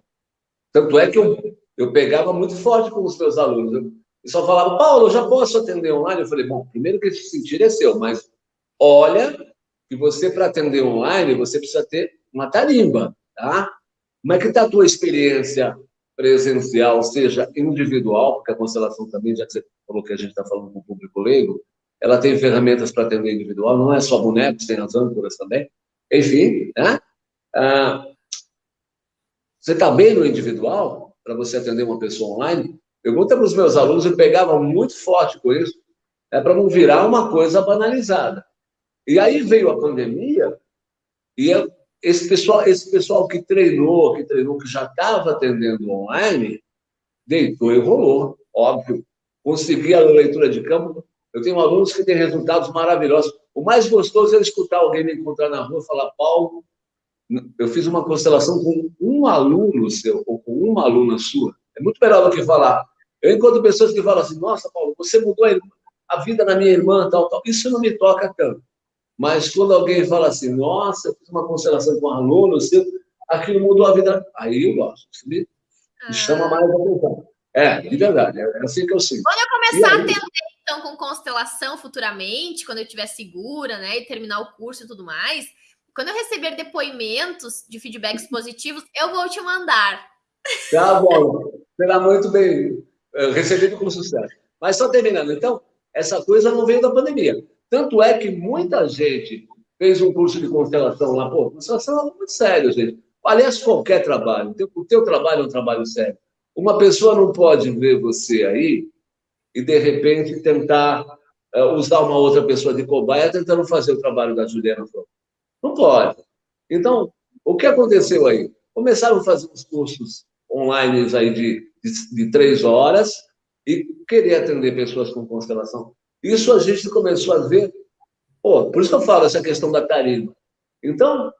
tanto é que eu, eu pegava muito forte com os meus alunos. Eu, só falava, Paulo, eu já posso atender online? Eu falei, bom, primeiro que esse sentir é seu, mas olha que você, para atender online, você precisa ter uma tarimba, tá? Como é que está a tua experiência presencial, seja individual, porque a constelação também, já que você falou que a gente está falando com o público leigo, ela tem ferramentas para atender individual, não é só bonecos, tem as âncoras também. Enfim, né? Ah, você está bem no individual para você atender uma pessoa online? Pergunta para os meus alunos, eu pegava muito forte com isso, é para não virar uma coisa banalizada. E aí veio a pandemia e eu esse pessoal, esse pessoal que treinou, que treinou, que já estava atendendo online, deitou e rolou, óbvio. Consegui a leitura de campo. Eu tenho alunos que têm resultados maravilhosos. O mais gostoso é escutar alguém me encontrar na rua e falar, Paulo, eu fiz uma constelação com um aluno seu, ou com uma aluna sua. É muito melhor do que falar. Eu encontro pessoas que falam assim, nossa, Paulo, você mudou a vida da minha irmã, tal, tal. Isso não me toca tanto. Mas quando alguém fala assim, nossa, eu fiz uma constelação com um aluno, seu, aquilo mudou a vida. Aí eu gosto, me, ah. chama mais a atenção. É, de verdade, é assim que eu sinto. Quando eu começar a atender, então, com constelação futuramente, quando eu estiver segura, né, e terminar o curso e tudo mais, quando eu receber depoimentos de feedbacks positivos, eu vou te mandar. Tá bom, será muito bem recebido com sucesso. Mas só terminando, então, essa coisa não veio da pandemia. Tanto é que muita gente fez um curso de constelação lá. Pô, constelação é muito sério, gente. Aliás, qualquer trabalho. O teu, trabalho é um trabalho sério. Uma pessoa não pode ver você aí e, de repente, tentar uh, usar uma outra pessoa de cobaia tentando fazer o trabalho da Juliana Não pode. Então, o que aconteceu aí? Começaram a fazer uns cursos online aí de, de, de três horas e querer atender pessoas com constelação. Isso a gente começou a ver. Pô, por isso que eu falo essa questão da tarima. Então,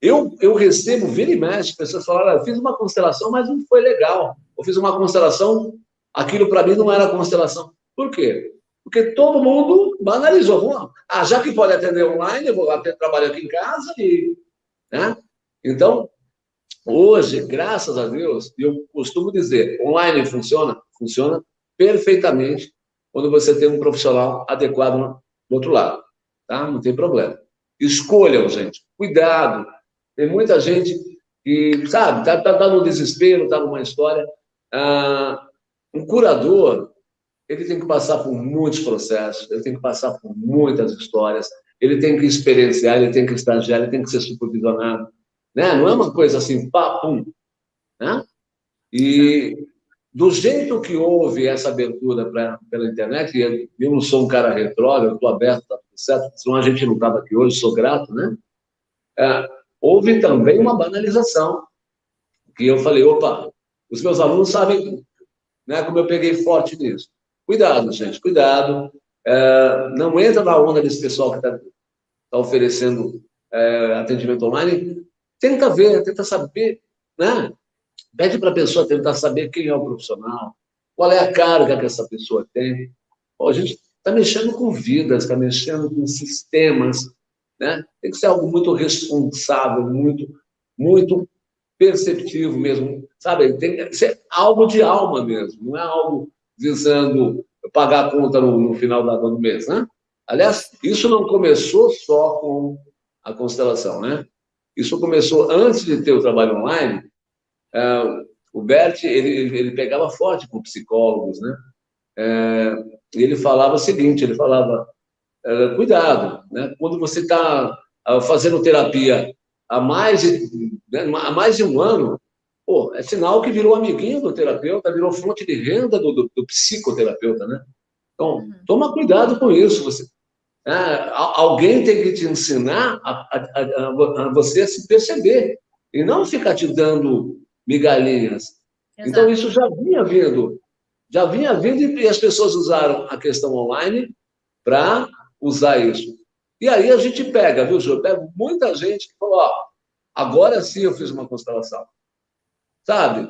eu, eu recebo, vira e mexe, pessoas falaram, eu fiz uma constelação, mas não foi legal. Eu fiz uma constelação, aquilo para mim não era constelação. Por quê? Porque todo mundo banalizou. Ah, já que pode atender online, eu vou até trabalhar aqui em casa e... Né? Então, hoje, graças a Deus, eu costumo dizer, online funciona? Funciona perfeitamente quando você tem um profissional adequado do outro lado. Tá? Não tem problema. Escolham, gente. Cuidado. Tem muita gente que, sabe, está tá, tá no desespero, está numa história. Ah, um curador, ele tem que passar por muitos processos, ele tem que passar por muitas histórias, ele tem que experienciar, ele tem que estagiar, ele tem que ser supervisionado. Né? Não é uma coisa assim, pá, pum. Né? E do jeito que houve essa abertura pra, pela internet, e eu não sou um cara retrô, eu estou aberto a certo? Senão a gente não estava aqui hoje, sou grato, né? É, houve também uma banalização, que eu falei, opa, os meus alunos sabem né, como eu peguei forte nisso. Cuidado, gente, cuidado. É, não entra na onda desse pessoal que está tá oferecendo é, atendimento online. Tenta ver, tenta saber, né? Pede para a pessoa tentar saber quem é o profissional, qual é a carga que essa pessoa tem. Pô, a gente está mexendo com vidas, está mexendo com sistemas, né? Tem que ser algo muito responsável, muito, muito perceptivo mesmo, sabe? Tem que ser algo de alma mesmo, não é algo visando pagar a conta no, no final do mês, né? Aliás, isso não começou só com a constelação, né? Isso começou antes de ter o trabalho online. Uh, o Bert ele, ele pegava forte com psicólogos, né? É, ele falava o seguinte, ele falava, é, cuidado, né? Quando você está ah, fazendo terapia há mais de, né, há mais de um ano, pô, é sinal que virou amiguinho do terapeuta, virou fonte de renda do, do, do psicoterapeuta, né? Então, uhum. toma cuidado com isso. Você, né? alguém tem que te ensinar a, a, a, a, você se perceber e não ficar te dando migalhinhas. Exato. Então, isso já vinha vindo. Já vinha vindo e as pessoas usaram a questão online para usar isso. E aí a gente pega, viu, Jô? Pega muita gente que falou, ó, agora sim eu fiz uma constelação. Sabe?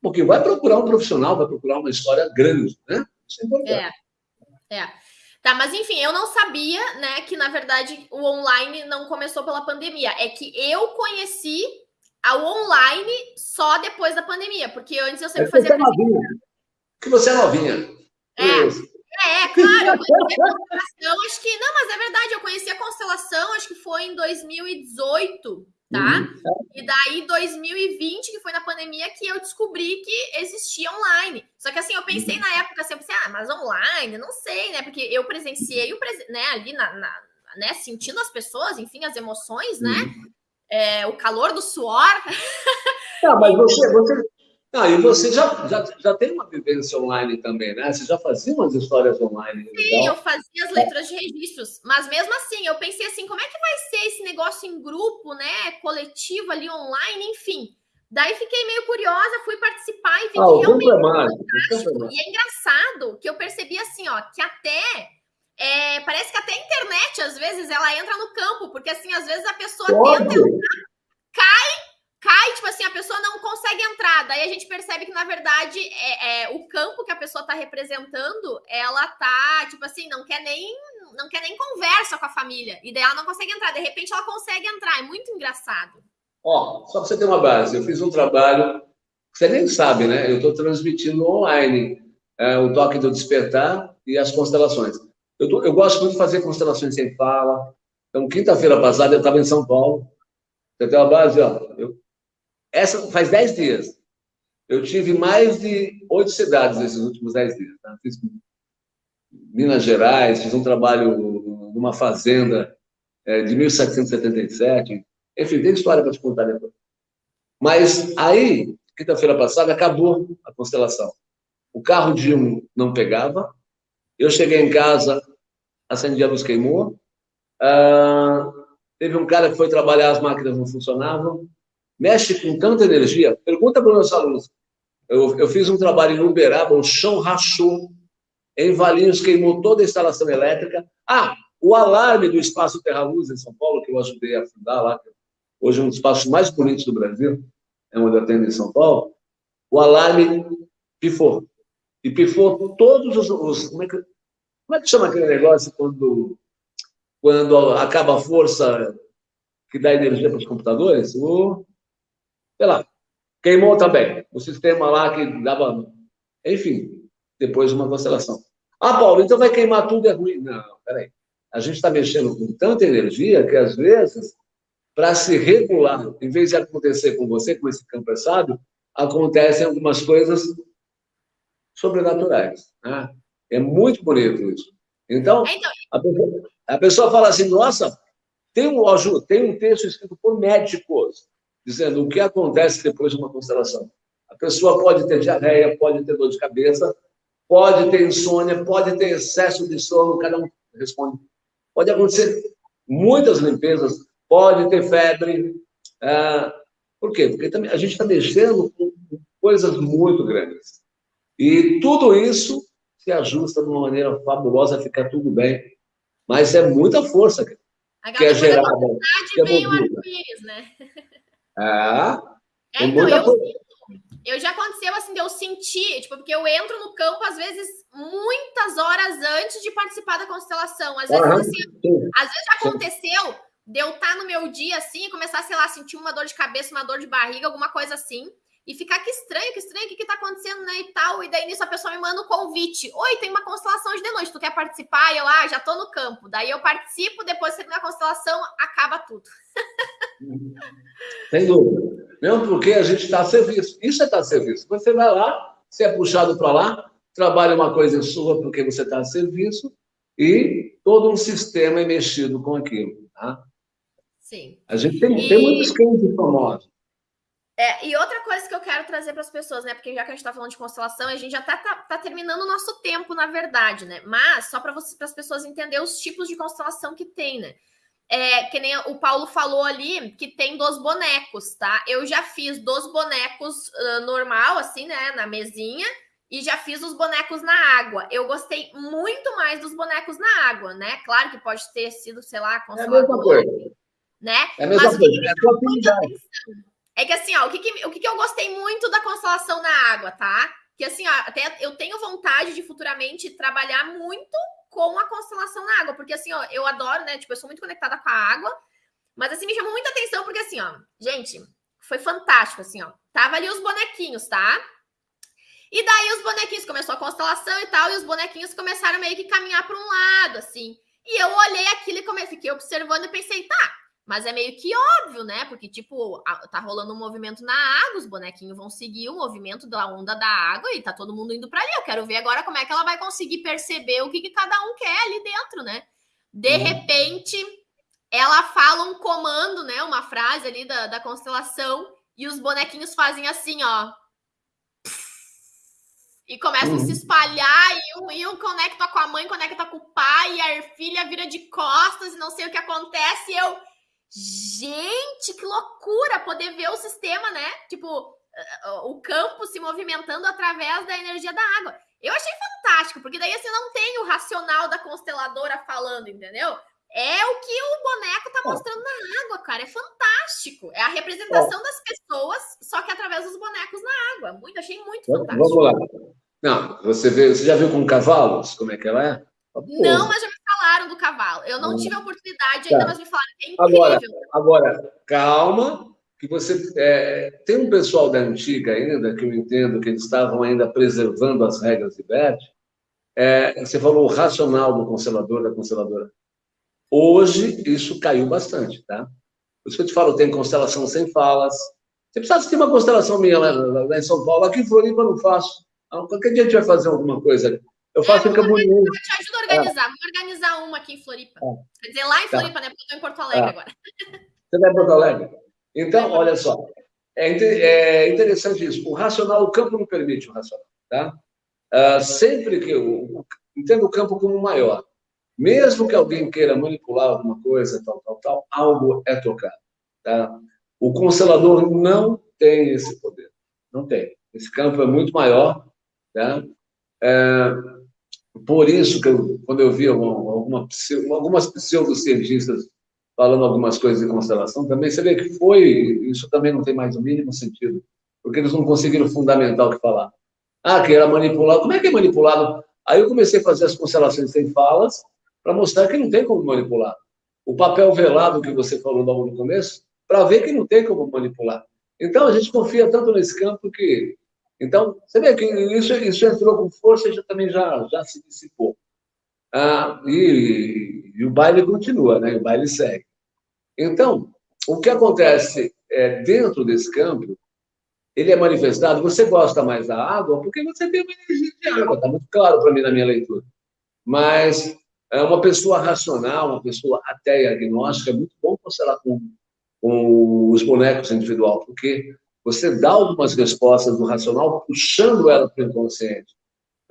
Porque vai procurar um profissional, vai procurar uma história grande, né? Isso é importante. É, é. Tá, mas enfim, eu não sabia, né, que na verdade o online não começou pela pandemia. É que eu conheci ao online só depois da pandemia, porque antes eu sempre é fazia. Você é novinha. Que você é novinha. É. É, claro, eu conheci a constelação, acho que. Não, mas é verdade, eu conheci a constelação, acho que foi em 2018, tá? Uhum. E daí, 2020, que foi na pandemia, que eu descobri que existia online. Só que assim, eu pensei uhum. na época, assim, eu pensei, ah, mas online, não sei, né? Porque eu presenciei o né, ali na, na né, sentindo as pessoas, enfim, as emoções, né? Uhum é, o calor do suor. Tá, mas você, você, ah, e você já, já, já tem uma vivência online também, né? Você já fazia umas histórias online. Sim, então? eu fazia as leituras de registros. Mas mesmo assim, eu pensei assim, como é que vai ser esse negócio em grupo, né? Coletivo ali online, enfim. Daí fiquei meio curiosa, fui participar e vi ah, que realmente é fantástico. E é engraçado que eu percebi assim, ó, que até é, parece que até a internet, às vezes, ela entra no campo, porque assim, às vezes a pessoa Pode. tenta entrar, cai, cai, tipo assim, a pessoa não consegue entrar. Daí a gente percebe que, na verdade, é, é o campo que a pessoa está representando, ela tá, tipo assim, não quer nem. Não quer nem conversa com a família. E daí ela não consegue entrar. De repente ela consegue entrar. É muito engraçado. Ó, só para você ter uma base, eu fiz um trabalho, você nem sabe, né? Eu estou transmitindo online é, o toque do despertar e as constelações. Eu, tô, eu gosto muito de fazer constelações sem fala. Então, quinta-feira passada, eu estava em São Paulo. Você tem uma base, ó. Eu, essa faz dez dias. Eu tive mais de oito cidades nesses últimos dez dias. Tá? Fiz Minas Gerais, fiz um trabalho numa fazenda é, de 1777. Enfim, tem história para te contar depois. Mas aí, quinta-feira passada, acabou a constelação. O carro de um não pegava, eu cheguei em casa, acendi a luz, queimou. Ah, teve um cara que foi trabalhar, as máquinas não funcionavam. Mexe com tanta energia. Pergunta para os meus alunos. Eu, eu fiz um trabalho em Uberaba, o chão rachou. Em Valinhos queimou toda a instalação elétrica. Ah, o alarme do Espaço Terra Luz em São Paulo, que eu ajudei a fundar lá, hoje é um dos espaços mais bonitos do Brasil, é onde eu atendo em São Paulo, o alarme pifou e pifou todos os, os como, é que, como é que chama aquele negócio quando, quando acaba a força que dá energia para os computadores? O, sei lá, queimou também. O sistema lá que dava. Enfim, depois de uma constelação. Ah, Paulo, então vai queimar tudo, é ruim. Não, peraí. A gente está mexendo com tanta energia que, às vezes, para se regular, em vez de acontecer com você, com esse campo é sábio, acontecem algumas coisas sobrenaturais. Né? É muito bonito isso. Então, é, então, a pessoa, a pessoa fala assim, nossa, tem um, tem um texto escrito por médicos, dizendo o que acontece depois de uma constelação. A pessoa pode ter diarreia, pode ter dor de cabeça, pode ter insônia, pode ter excesso de sono, cada um responde pode acontecer muitas limpezas, pode ter febre. Ah, por quê? Porque também a gente está mexendo com coisas muito grandes. E tudo isso se ajusta de uma maneira fabulosa, fica tudo bem. Mas é muita força que, que é gerada. Que é arco-íris, né? É, é então, eu, sinto, eu já aconteceu assim, de eu sentir, tipo, porque eu entro no campo, às vezes, muitas horas antes de participar da constelação. Às vezes, uhum. assim, às vezes já aconteceu de eu estar no meu dia assim e começar, sei lá, sentir uma dor de cabeça, uma dor de barriga, alguma coisa assim e ficar que estranho, que estranho, o que, que tá acontecendo, né? E tal. E daí nisso a pessoa me manda um convite. Oi, tem uma constelação hoje de noite, tu quer participar? Eu, ah, já tô no campo. Daí eu participo, depois termina a constelação, acaba tudo. Sem dúvida. Mesmo porque a gente está a serviço. Isso é estar tá a serviço. Você vai lá, você é puxado para lá, trabalha uma coisa sua porque você está a serviço e todo um sistema é mexido com aquilo. Tá? Sim. A gente tem, e... tem muitos casos famosos. É, e outra coisa que eu quero trazer para as pessoas, né? Porque já que a gente está falando de constelação, a gente já está tá, tá, terminando o nosso tempo, na verdade, né? Mas só para as pessoas entenderem os tipos de constelação que tem, né? É, que nem o Paulo falou ali, que tem dos bonecos, tá? Eu já fiz dos bonecos uh, normal, assim, né? Na mesinha, e já fiz os bonecos na água. Eu gostei muito mais dos bonecos na água, né? Claro que pode ter sido, sei lá, constelador, é né? É a mesma Mas coisa. É é que assim, ó, o que, que, o que, que eu gostei muito da constelação na água, tá? Que assim, ó, até eu tenho vontade de futuramente trabalhar muito com a constelação na água, porque assim, ó, eu adoro, né? Tipo, eu sou muito conectada com a água, mas assim, me chamou muita atenção, porque assim, ó, gente, foi fantástico, assim, ó. Tava ali os bonequinhos, tá? E daí os bonequinhos começou a constelação e tal, e os bonequinhos começaram meio que caminhar para um lado, assim. E eu olhei aquilo e comecei, fiquei observando e pensei, tá, mas é meio que óbvio, né? Porque, tipo, tá rolando um movimento na água, os bonequinhos vão seguir o movimento da onda da água e tá todo mundo indo para ali. Eu quero ver agora como é que ela vai conseguir perceber o que, que cada um quer ali dentro, né? De uhum. repente, ela fala um comando, né? Uma frase ali da, da constelação, e os bonequinhos fazem assim, ó. E começam a se uhum. espalhar, e um, e um conecta com a mãe, conecta com o pai, e a filha vira de costas, e não sei o que acontece, e eu Gente, que loucura poder ver o sistema, né? Tipo, o campo se movimentando através da energia da água. Eu achei fantástico, porque daí você não tem o racional da consteladora falando, entendeu? É o que o boneco tá mostrando na água, cara. É fantástico. É a representação das pessoas, só que através dos bonecos na água. Muito, achei muito fantástico. Vamos lá. Não, você, vê, você já viu com cavalos como é que ela é? Não, mas já me falaram do cavalo. Eu não hum. tive a oportunidade ainda, tá. mas me falaram que é incrível. Agora, agora calma, que você é, tem um pessoal da antiga ainda que eu entendo que eles estavam ainda preservando as regras de Bert. É, você falou o racional do constelador da consteladora. Hoje isso caiu bastante, tá? Por isso que eu te falo, tem constelação sem falas. Você precisa ter uma constelação minha lá, lá, em São Paulo, aqui em Floripa eu não faço. Ah, qualquer dia a gente vai fazer alguma coisa. Eu faço é, em Camboriú. Eu te ajudo a organizar. É. Vamos organizar uma aqui em Floripa. É. Quer dizer, lá em tá. Floripa, tá. né? Porque eu estou em Porto Alegre é. agora. Você vai em Porto Alegre? Então, olha só. É, é interessante isso. O racional, o campo não permite o racional. Tá? Uh, sempre que eu entendo o campo como maior, mesmo que alguém queira manipular alguma coisa, tal, tal, tal, algo é tocado. Tá? O constelador não tem esse poder. Não tem. Esse campo é muito maior. Tá? É, por isso que eu, quando eu vi alguma, alguma, algumas pseudocientistas falando algumas coisas de constelação, também você vê que foi, isso também não tem mais o mínimo sentido, porque eles não conseguiram fundamentar o que falar. Ah, que era manipulado. Como é que é manipulado? Aí eu comecei a fazer as constelações sem falas, para mostrar que não tem como manipular. O papel velado que você falou logo no começo, para ver que não tem como manipular. Então, a gente confia tanto nesse campo que então, você vê que isso, isso entrou com força e já, também já, já se dissipou. Ah, e, e, o baile continua, né? o baile segue. Então, o que acontece é, dentro desse campo, ele é manifestado, você gosta mais da água porque você tem uma energia de água, está muito claro para mim na minha leitura. Mas é uma pessoa racional, uma pessoa ateia agnóstica, é muito bom constelar com, com os bonecos individual, porque você dá algumas respostas do racional, puxando ela para o inconsciente.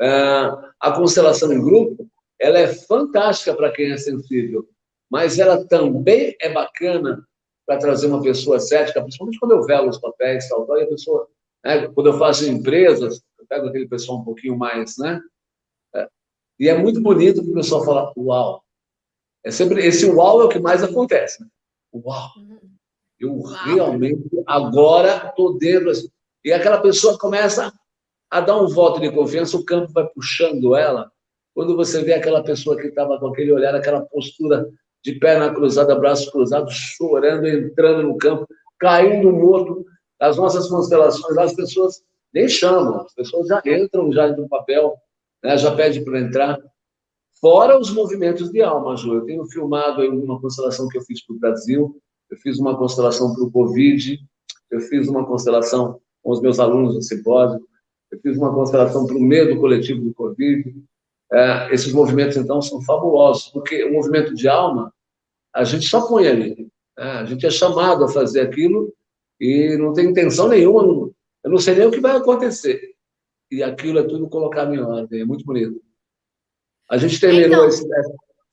Ah, a constelação em grupo, ela é fantástica para quem é sensível, mas ela também é bacana para trazer uma pessoa cética, principalmente quando eu velo os papéis tal, tal e a pessoa, né, quando eu faço empresas, eu pego aquele pessoal um pouquinho mais, né? É, e é muito bonito que o pessoal fala, uau. É sempre, esse uau é o que mais acontece. Né? Uau. Eu uau. realmente, agora, estou dentro. Assim, e aquela pessoa começa a dar um voto de confiança, o campo vai puxando ela. Quando você vê aquela pessoa que estava com aquele olhar, aquela postura de perna cruzada, braços cruzados, chorando, entrando no campo, caindo morto. As nossas constelações, as pessoas nem chamam, as pessoas já entram já no papel, né, já pede para entrar. Fora os movimentos de alma, Ju. Eu tenho filmado uma constelação que eu fiz para o Brasil, eu fiz uma constelação para o Covid, eu fiz uma constelação com os meus alunos do simpósio, eu fiz uma constelação para o medo coletivo do Covid, é, esses movimentos, então, são fabulosos, porque o movimento de alma, a gente só põe ali. Né? A gente é chamado a fazer aquilo e não tem intenção nenhuma, não, eu não sei nem o que vai acontecer. E aquilo é tudo colocado em ordem, é muito bonito. A gente terminou então... esse,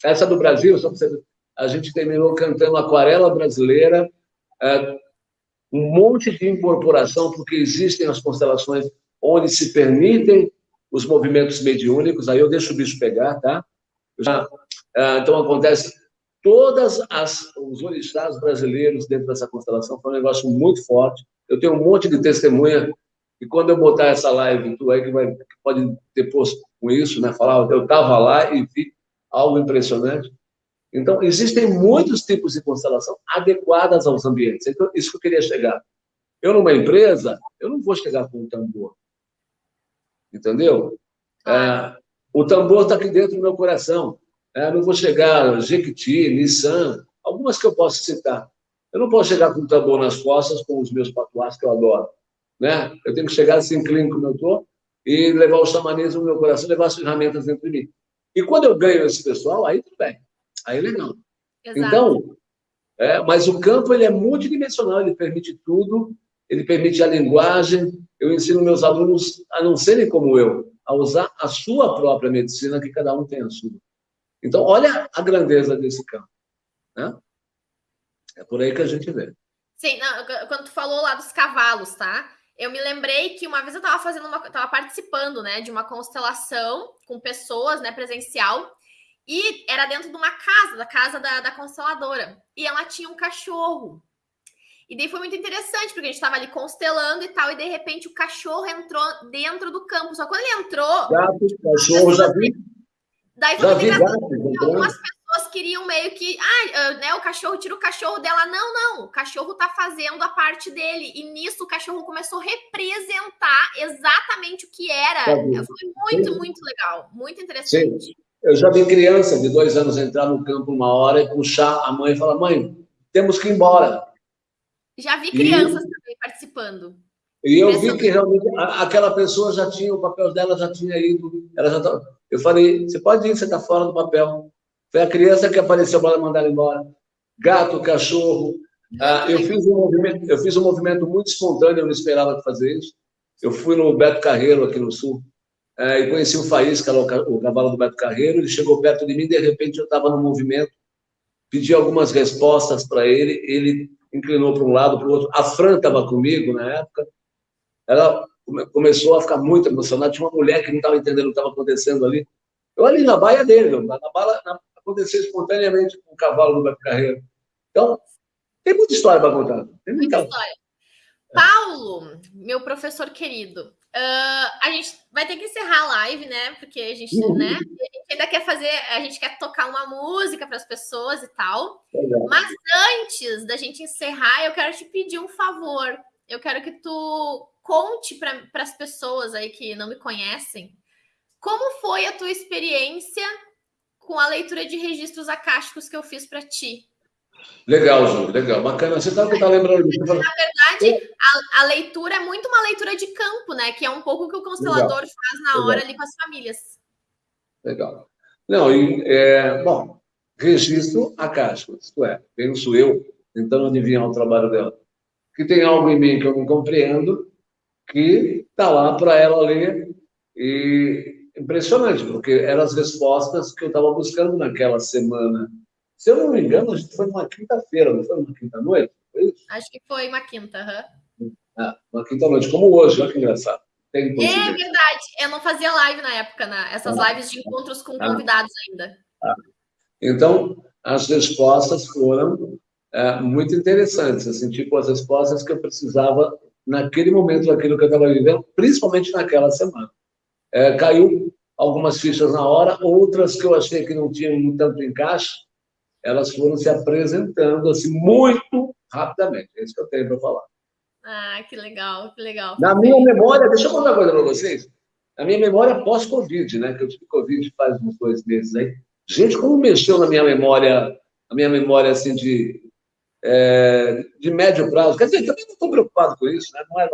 essa do Brasil, só você, a gente terminou cantando Aquarela Brasileira, é, um monte de incorporação, porque existem as constelações onde se permitem os movimentos mediúnicos, aí eu deixo o bicho pegar, tá? Já, ah, então, acontece, todas as, os orixás brasileiros dentro dessa constelação foi um negócio muito forte. Eu tenho um monte de testemunha, e quando eu botar essa live, tu aí que, vai, pode ter posto com isso, né? Falar, eu estava lá e vi algo impressionante. Então, existem muitos tipos de constelação adequadas aos ambientes. Então, isso que eu queria chegar. Eu, numa empresa, eu não vou chegar com um tambor entendeu? É, o tambor está aqui dentro do meu coração. É, não vou chegar Jequiti, Nissan, algumas que eu posso citar. Eu não posso chegar com o tambor nas costas com os meus patuás, que eu adoro. Né? Eu tenho que chegar assim, clínico como eu estou, e levar o xamanismo no meu coração, levar as ferramentas dentro de mim. E quando eu ganho esse pessoal, aí tudo bem. Aí é legal. Exato. Então, é, mas o campo ele é multidimensional, ele permite tudo, ele permite a linguagem. Eu ensino meus alunos a não serem como eu, a usar a sua própria medicina, que cada um tem a sua. Então, olha a grandeza desse campo. Né? É por aí que a gente vê. Sim, não, quando tu falou lá dos cavalos, tá? Eu me lembrei que uma vez eu estava fazendo uma, tava participando, né, de uma constelação com pessoas, né, presencial, e era dentro de uma casa, da casa da, da consteladora, e ela tinha um cachorro. E daí foi muito interessante, porque a gente estava ali constelando e tal, e de repente o cachorro entrou dentro do campo. Só quando ele entrou. Gato, cachorro, já vi. Daí foi já vi gato, algumas pessoas queriam meio que. Ah, né, o cachorro tira o cachorro dela. Não, não, o cachorro tá fazendo a parte dele. E nisso o cachorro começou a representar exatamente o que era. Foi muito, muito legal. Muito interessante. Sim. Eu já vi criança de dois anos entrar no campo uma hora e puxar a mãe e falar: mãe, temos que ir embora. Já vi crianças e, também participando. E eu vi que realmente aquela pessoa já tinha, o papel dela já tinha ido. Ela já tá, eu falei, você pode ir, você está fora do papel. Foi a criança que apareceu para mandar embora. Gato, cachorro. Ah, eu, fiz um movimento, eu fiz um movimento muito espontâneo, eu não esperava fazer isso. Eu fui no Beto Carreiro, aqui no Sul, é, e conheci o Faísca, o cavalo do Beto Carreiro. Ele chegou perto de mim, de repente eu estava no movimento, pedi algumas respostas para ele. Ele inclinou para um lado, para o outro. A Fran estava comigo na época. Ela começou a ficar muito emocionada. Tinha uma mulher que não estava entendendo o que estava acontecendo ali. Eu ali na baia dele, na bala, na, aconteceu espontaneamente com o cavalo do Beto Carreiro. Então, tem muita história para contar. Tem muita, muita história. Paulo, meu professor querido, Uh, a gente vai ter que encerrar a live, né? Porque a gente, uhum. né? A gente ainda quer fazer, a gente quer tocar uma música para as pessoas e tal. Mas antes da gente encerrar, eu quero te pedir um favor. Eu quero que tu conte para as pessoas aí que não me conhecem como foi a tua experiência com a leitura de registros acásticos que eu fiz para ti. Legal, Ju, legal, bacana. Você está tá lembrando disso? Na verdade, a, a, leitura é muito uma leitura de campo, né? Que é um pouco o que o constelador legal. faz na hora legal. ali com as famílias. Legal. Não, e, é, bom, registro acástico, isto é, penso eu, tentando adivinhar o trabalho dela, que tem algo em mim que eu não compreendo, que está lá para ela ler, e impressionante, porque eram as respostas que eu estava buscando naquela semana Se eu não me engano, a gente foi numa quinta-feira, não foi numa quinta-noite? Acho que foi uma quinta, uhum. ah, uma quinta-noite, como hoje, olha que engraçado. é verdade, eu não fazia live na época, né? essas ah. lives de encontros com ah. convidados ainda. Ah. Então, as respostas foram é, muito interessantes, assim, tipo as respostas que eu precisava naquele momento daquilo que eu estava vivendo, principalmente naquela semana. É, caiu algumas fichas na hora, outras que eu achei que não tinham tanto encaixe, elas foram se apresentando assim muito rapidamente. É isso que eu tenho para falar. Ah, que legal, que legal. Na minha memória, deixa eu contar uma coisa para vocês. Na minha memória pós-Covid, né? Que eu tive Covid faz uns dois meses aí. Gente, como mexeu na minha memória, a minha memória assim de, é, de médio prazo. Quer dizer, também não estou preocupado com isso, né? Não é,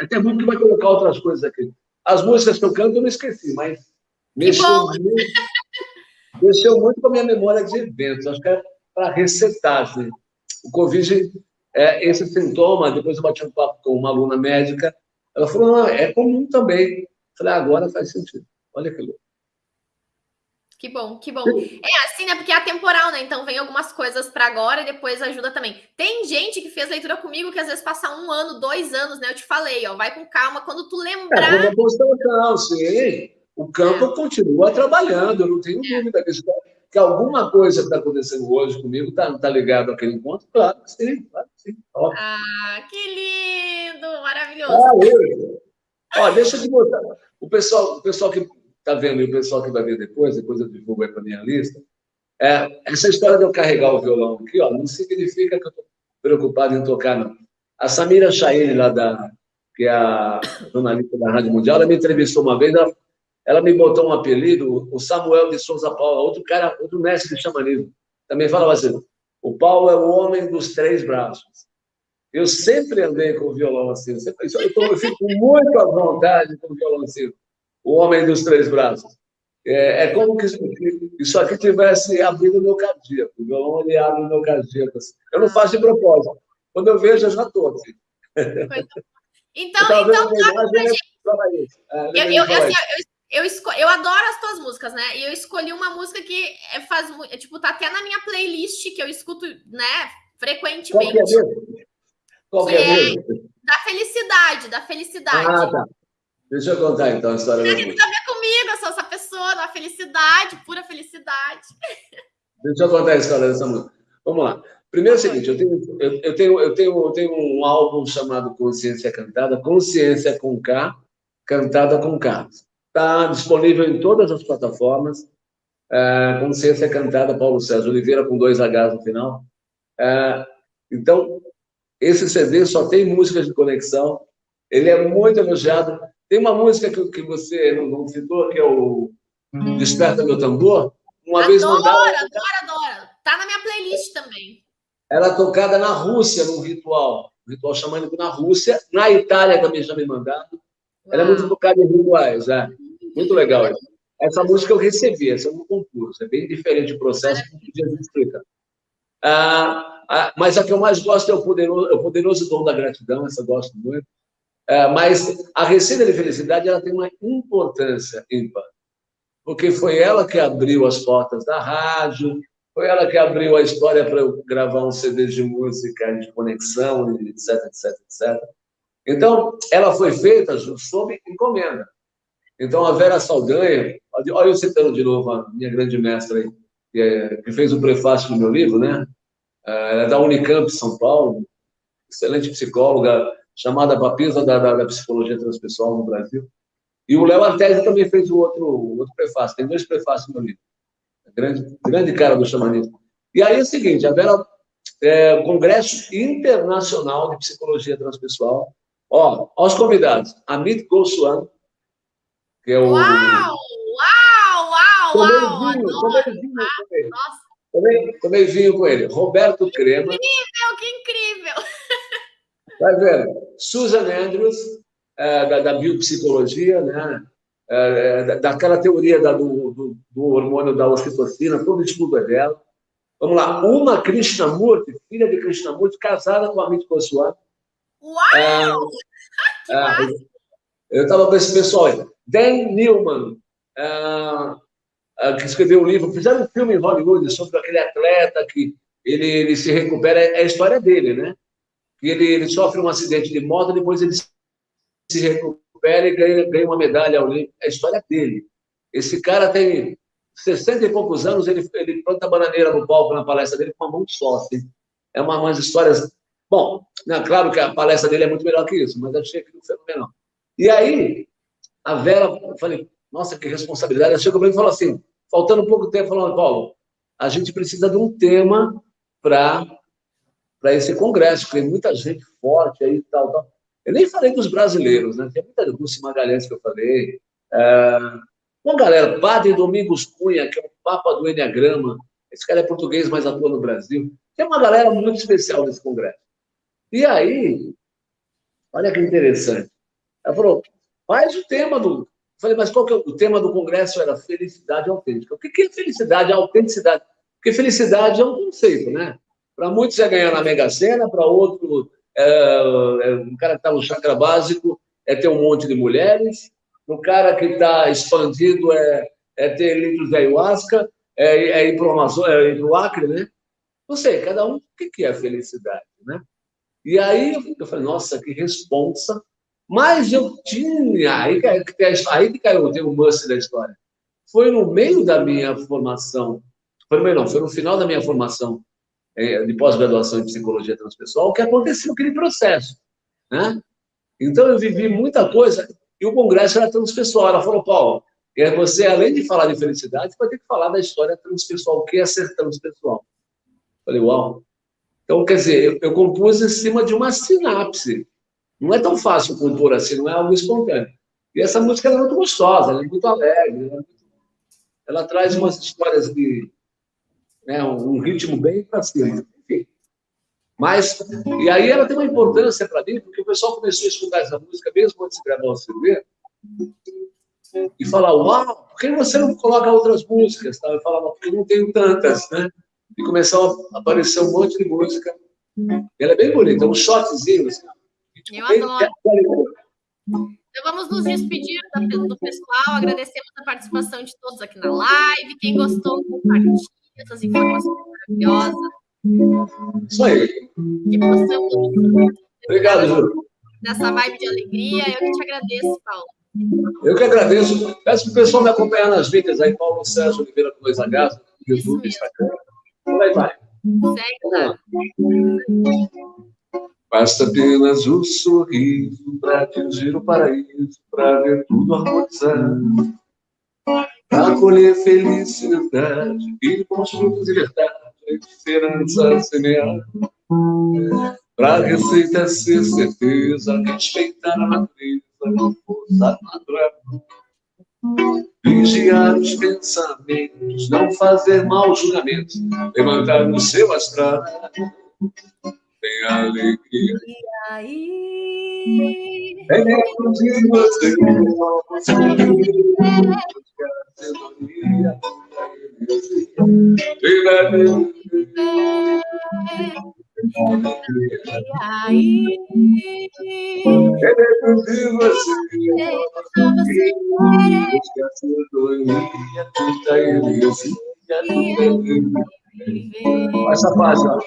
é até muito que vai colocar outras coisas aqui. As músicas que eu canto eu não esqueci, mas mexeu muito, mexeu muito com a minha memória de eventos. Acho que é para resetar. Assim. O Covid, é, esse sintoma, depois eu bati um papo com uma aluna médica, ela falou, não, é comum também. Eu falei, ah, agora faz sentido. Olha que louco. Que bom, que bom. É assim, né? Porque é atemporal, né? Então vem algumas coisas para agora e depois ajuda também. Tem gente que fez leitura comigo que às vezes passa um ano, dois anos, né? Eu te falei, ó, vai com calma. Quando tu lembrar. É, uma sim. O campo é. continua trabalhando, eu não tenho é. dúvida disso. Que alguma coisa que está acontecendo hoje comigo está tá ligado àquele encontro? Claro que sim, claro que sim. Óbvio. Ah, que lindo! Maravilhoso. Ah, Ó, deixa eu te mostrar. O pessoal, o pessoal que está vendo, e o pessoal que vai ver depois, depois eu divulgo aí para a minha lista, é, essa história de eu carregar o violão aqui, ó, não significa que eu estou preocupado em tocar, não. A Samira Chaine, lá da, que é a jornalista da Rádio Mundial, ela me entrevistou uma vez, ela, ela me botou um apelido, o Samuel de Souza Paula, outro cara, outro mestre de xamanismo, também falava assim, o Paulo é o homem dos três braços. Eu sempre andei com o violão assim, eu, sempre, eu, tô, eu fico muito à vontade com o violão assim o homem dos três braços. É, é como que isso aqui tivesse abrido o meu cardíaco. O violão ele abre o meu cardíaco. Assim. Eu não faço de propósito. Quando eu vejo, eu já estou assim. Então, então, então é, eu, eu, assim, eu, eu, eu, adoro as tuas músicas, né? E eu escolhi uma música que é, faz é, tipo, tá até na minha playlist que eu escuto, né, frequentemente. Qual que é, é, é da felicidade, da felicidade. Ah, tá. Deixa eu contar então a história. Tem que ver comigo, eu sou essa pessoa, uma felicidade, pura felicidade. Deixa eu contar a história dessa música. Vamos lá. Primeiro é o seguinte, eu tenho, eu, eu, tenho, eu, tenho, eu tenho um álbum chamado Consciência Cantada, Consciência com K, Cantada com K. Está disponível em todas as plataformas. É, Consciência Cantada, Paulo César Oliveira, com dois Hs no final. É, então, esse CD só tem músicas de conexão. Ele é muito elogiado. Tem uma música que, que você não, não citou, que é o Desperta Meu Tambor. Uma adoro, vez mandada. Adoro, adoro, Tá na minha playlist também. Ela é tocada na Rússia, num ritual. Um ritual xamânico na Rússia. Na Itália também já me mandaram. Ela é muito tocada em rituais, é. Muito legal. Essa música eu recebi, essa eu não compus. É bem diferente o processo, o Jesus explica. Ah, ah, mas a que eu mais gosto é o poderoso, é o poderoso dom da gratidão, essa eu gosto muito. É, mas a receita de felicidade ela tem uma importância ímpar, porque foi ela que abriu as portas da rádio, foi ela que abriu a história para eu gravar um CD de música, de conexão, etc, etc, etc. Então, ela foi feita sob encomenda. Então, a Vera Saldanha, olha eu citando de novo a minha grande mestra aí, que, é, que fez o prefácio do meu livro, né? É, ela é da Unicamp, São Paulo, excelente psicóloga, chamada Papisa da, da, da, Psicologia Transpessoal no Brasil. E o Léo Artesi também fez o outro, o outro prefácio. Tem dois prefácios no meu livro. Grande, grande cara do xamanismo. E aí é o seguinte, a Vera, é, Congresso Internacional de Psicologia Transpessoal. Ó, aos convidados, Amit Goswami, que é o... Uau! Uau! Uau! Uau! Tomei vinho, com ele. Nossa! Tomei, tomei vinho com ele. Roberto Crema. Que incrível, que incrível! Vai vendo. Susan Andrews, é, da, da, biopsicologia, né? É, é daquela teoria da, do, do, do, hormônio da ocitocina, todo estudo é dela. Vamos lá. Uma Krishnamurti, filha de Krishnamurti, casada com a Amit Goswami. Uau! É, é, eu estava com esse pessoal aí. Dan Newman, é, que escreveu um livro, fizeram um filme em Hollywood sobre aquele atleta que ele, ele se recupera, é a história dele, né? Que ele, ele sofre um acidente de moto, depois ele se recupera e ganha, ganha uma medalha olímpica. É a história dele. Esse cara tem 60 e poucos anos, ele, ele planta bananeira no palco na palestra dele com uma mão só. Assim. É uma, umas histórias. Bom, né, claro que a palestra dele é muito melhor que isso, mas achei aquilo fenomenal. E aí, a Vera, eu falei, nossa, que responsabilidade. Ela chegou para mim e falou assim, faltando pouco tempo, falou, Paulo, a gente precisa de um tema para esse congresso, porque tem muita gente forte aí e tal, tal. Eu nem falei dos brasileiros, né? Tem muita Lúcia Magalhães que eu falei. É... Uma galera, Padre Domingos Cunha, que é o Papa do Enneagrama. Esse cara é português, mas atua no Brasil. Tem uma galera muito especial nesse congresso. E aí, olha que interessante. Ela falou, faz o tema do... Eu falei, mas qual que é o tema do congresso? Era felicidade autêntica. O que é felicidade, autenticidade? Porque felicidade é um conceito, né? Para muitos é ganhar na Mega Sena, para outro, é, é, um cara que está no chakra básico é ter um monte de mulheres, o cara que está expandido é, é ter litros de ayahuasca, é, é ir para o é Acre, né? Não sei, cada um, o que é felicidade, né? E aí eu falei, nossa, que responsa. Mas eu tinha, aí, aí que caiu o must da história. Foi no meio da minha formação foi no meio, não, foi no final da minha formação é, de pós-graduação em psicologia transpessoal que aconteceu aquele processo, né? Então eu vivi muita coisa e o congresso era transpessoal. Ela falou, Paulo, você além de falar de felicidade, vai ter que falar da história transpessoal, o que é ser transpessoal. Falei, uau. Então, quer dizer, eu, eu compus em cima de uma sinapse. Não é tão fácil compor assim, não é algo espontâneo. E essa música é muito gostosa, ela é muito alegre, ela, é ela traz umas histórias de, né, um ritmo bem para cima. Enfim. Mas, e aí ela tem uma importância para mim, porque o pessoal começou a escutar essa música mesmo antes de gravar o CD, e falar, uau, por que você não coloca outras músicas? Eu falava, porque não tenho tantas, né? E começou a aparecer um monte de música. Ela é bem bonita, um shotzinho. Assim, Eu adoro. Então vamos nos despedir do pessoal, agradecemos a participação de todos aqui na live. Quem gostou, compartilhe essas informações maravilhosas. Isso aí. Que possamos. Obrigado, Júlio. Nessa vibe de alegria, eu que te agradeço, Paulo. Eu que agradeço. Peço para o pessoal me acompanhar nas mídias aí, Paulo Sérgio Oliveira com dois Hs, YouTube, Instagram. Vai, vai. Segue lá. Basta apenas o sorriso para atingir o paraíso, para ver tudo harmonizar para colher felicidade e bons frutos de verdade, a esperança semear. Para receita ser certeza, respeitar a natureza, força natural. Vigiar os pensamentos, não fazer maus julgamentos, levantar no seu astral. Tem alegria. E aí? É de você, aí, é dentro de você, esquece a tanta ilusia, essa faixa.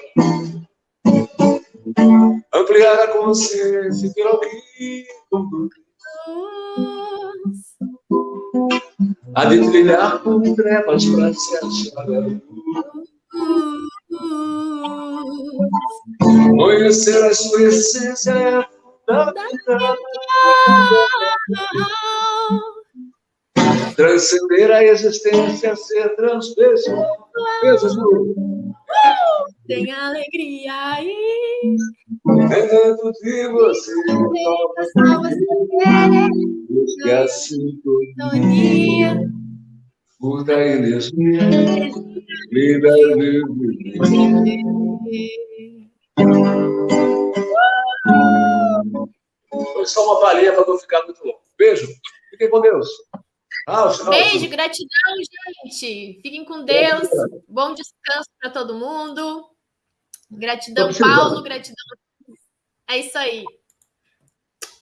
Ampliar a consciência pelo que conduz Há de trilhar por trevas para se achar Conhecer a sua essência é. Transcender a existência, ser transpessoal. Tem alegria aí. Dentro de você. Busque a sintonia. Furta a energia. Vida Foi só uma palhinha para não ficar muito longo. Beijo. Fiquem com Deus. Ah, Beijo, gratidão, gente. Fiquem com Deus. Bom descanso para todo mundo. Gratidão, Paulo. Gratidão. É isso aí.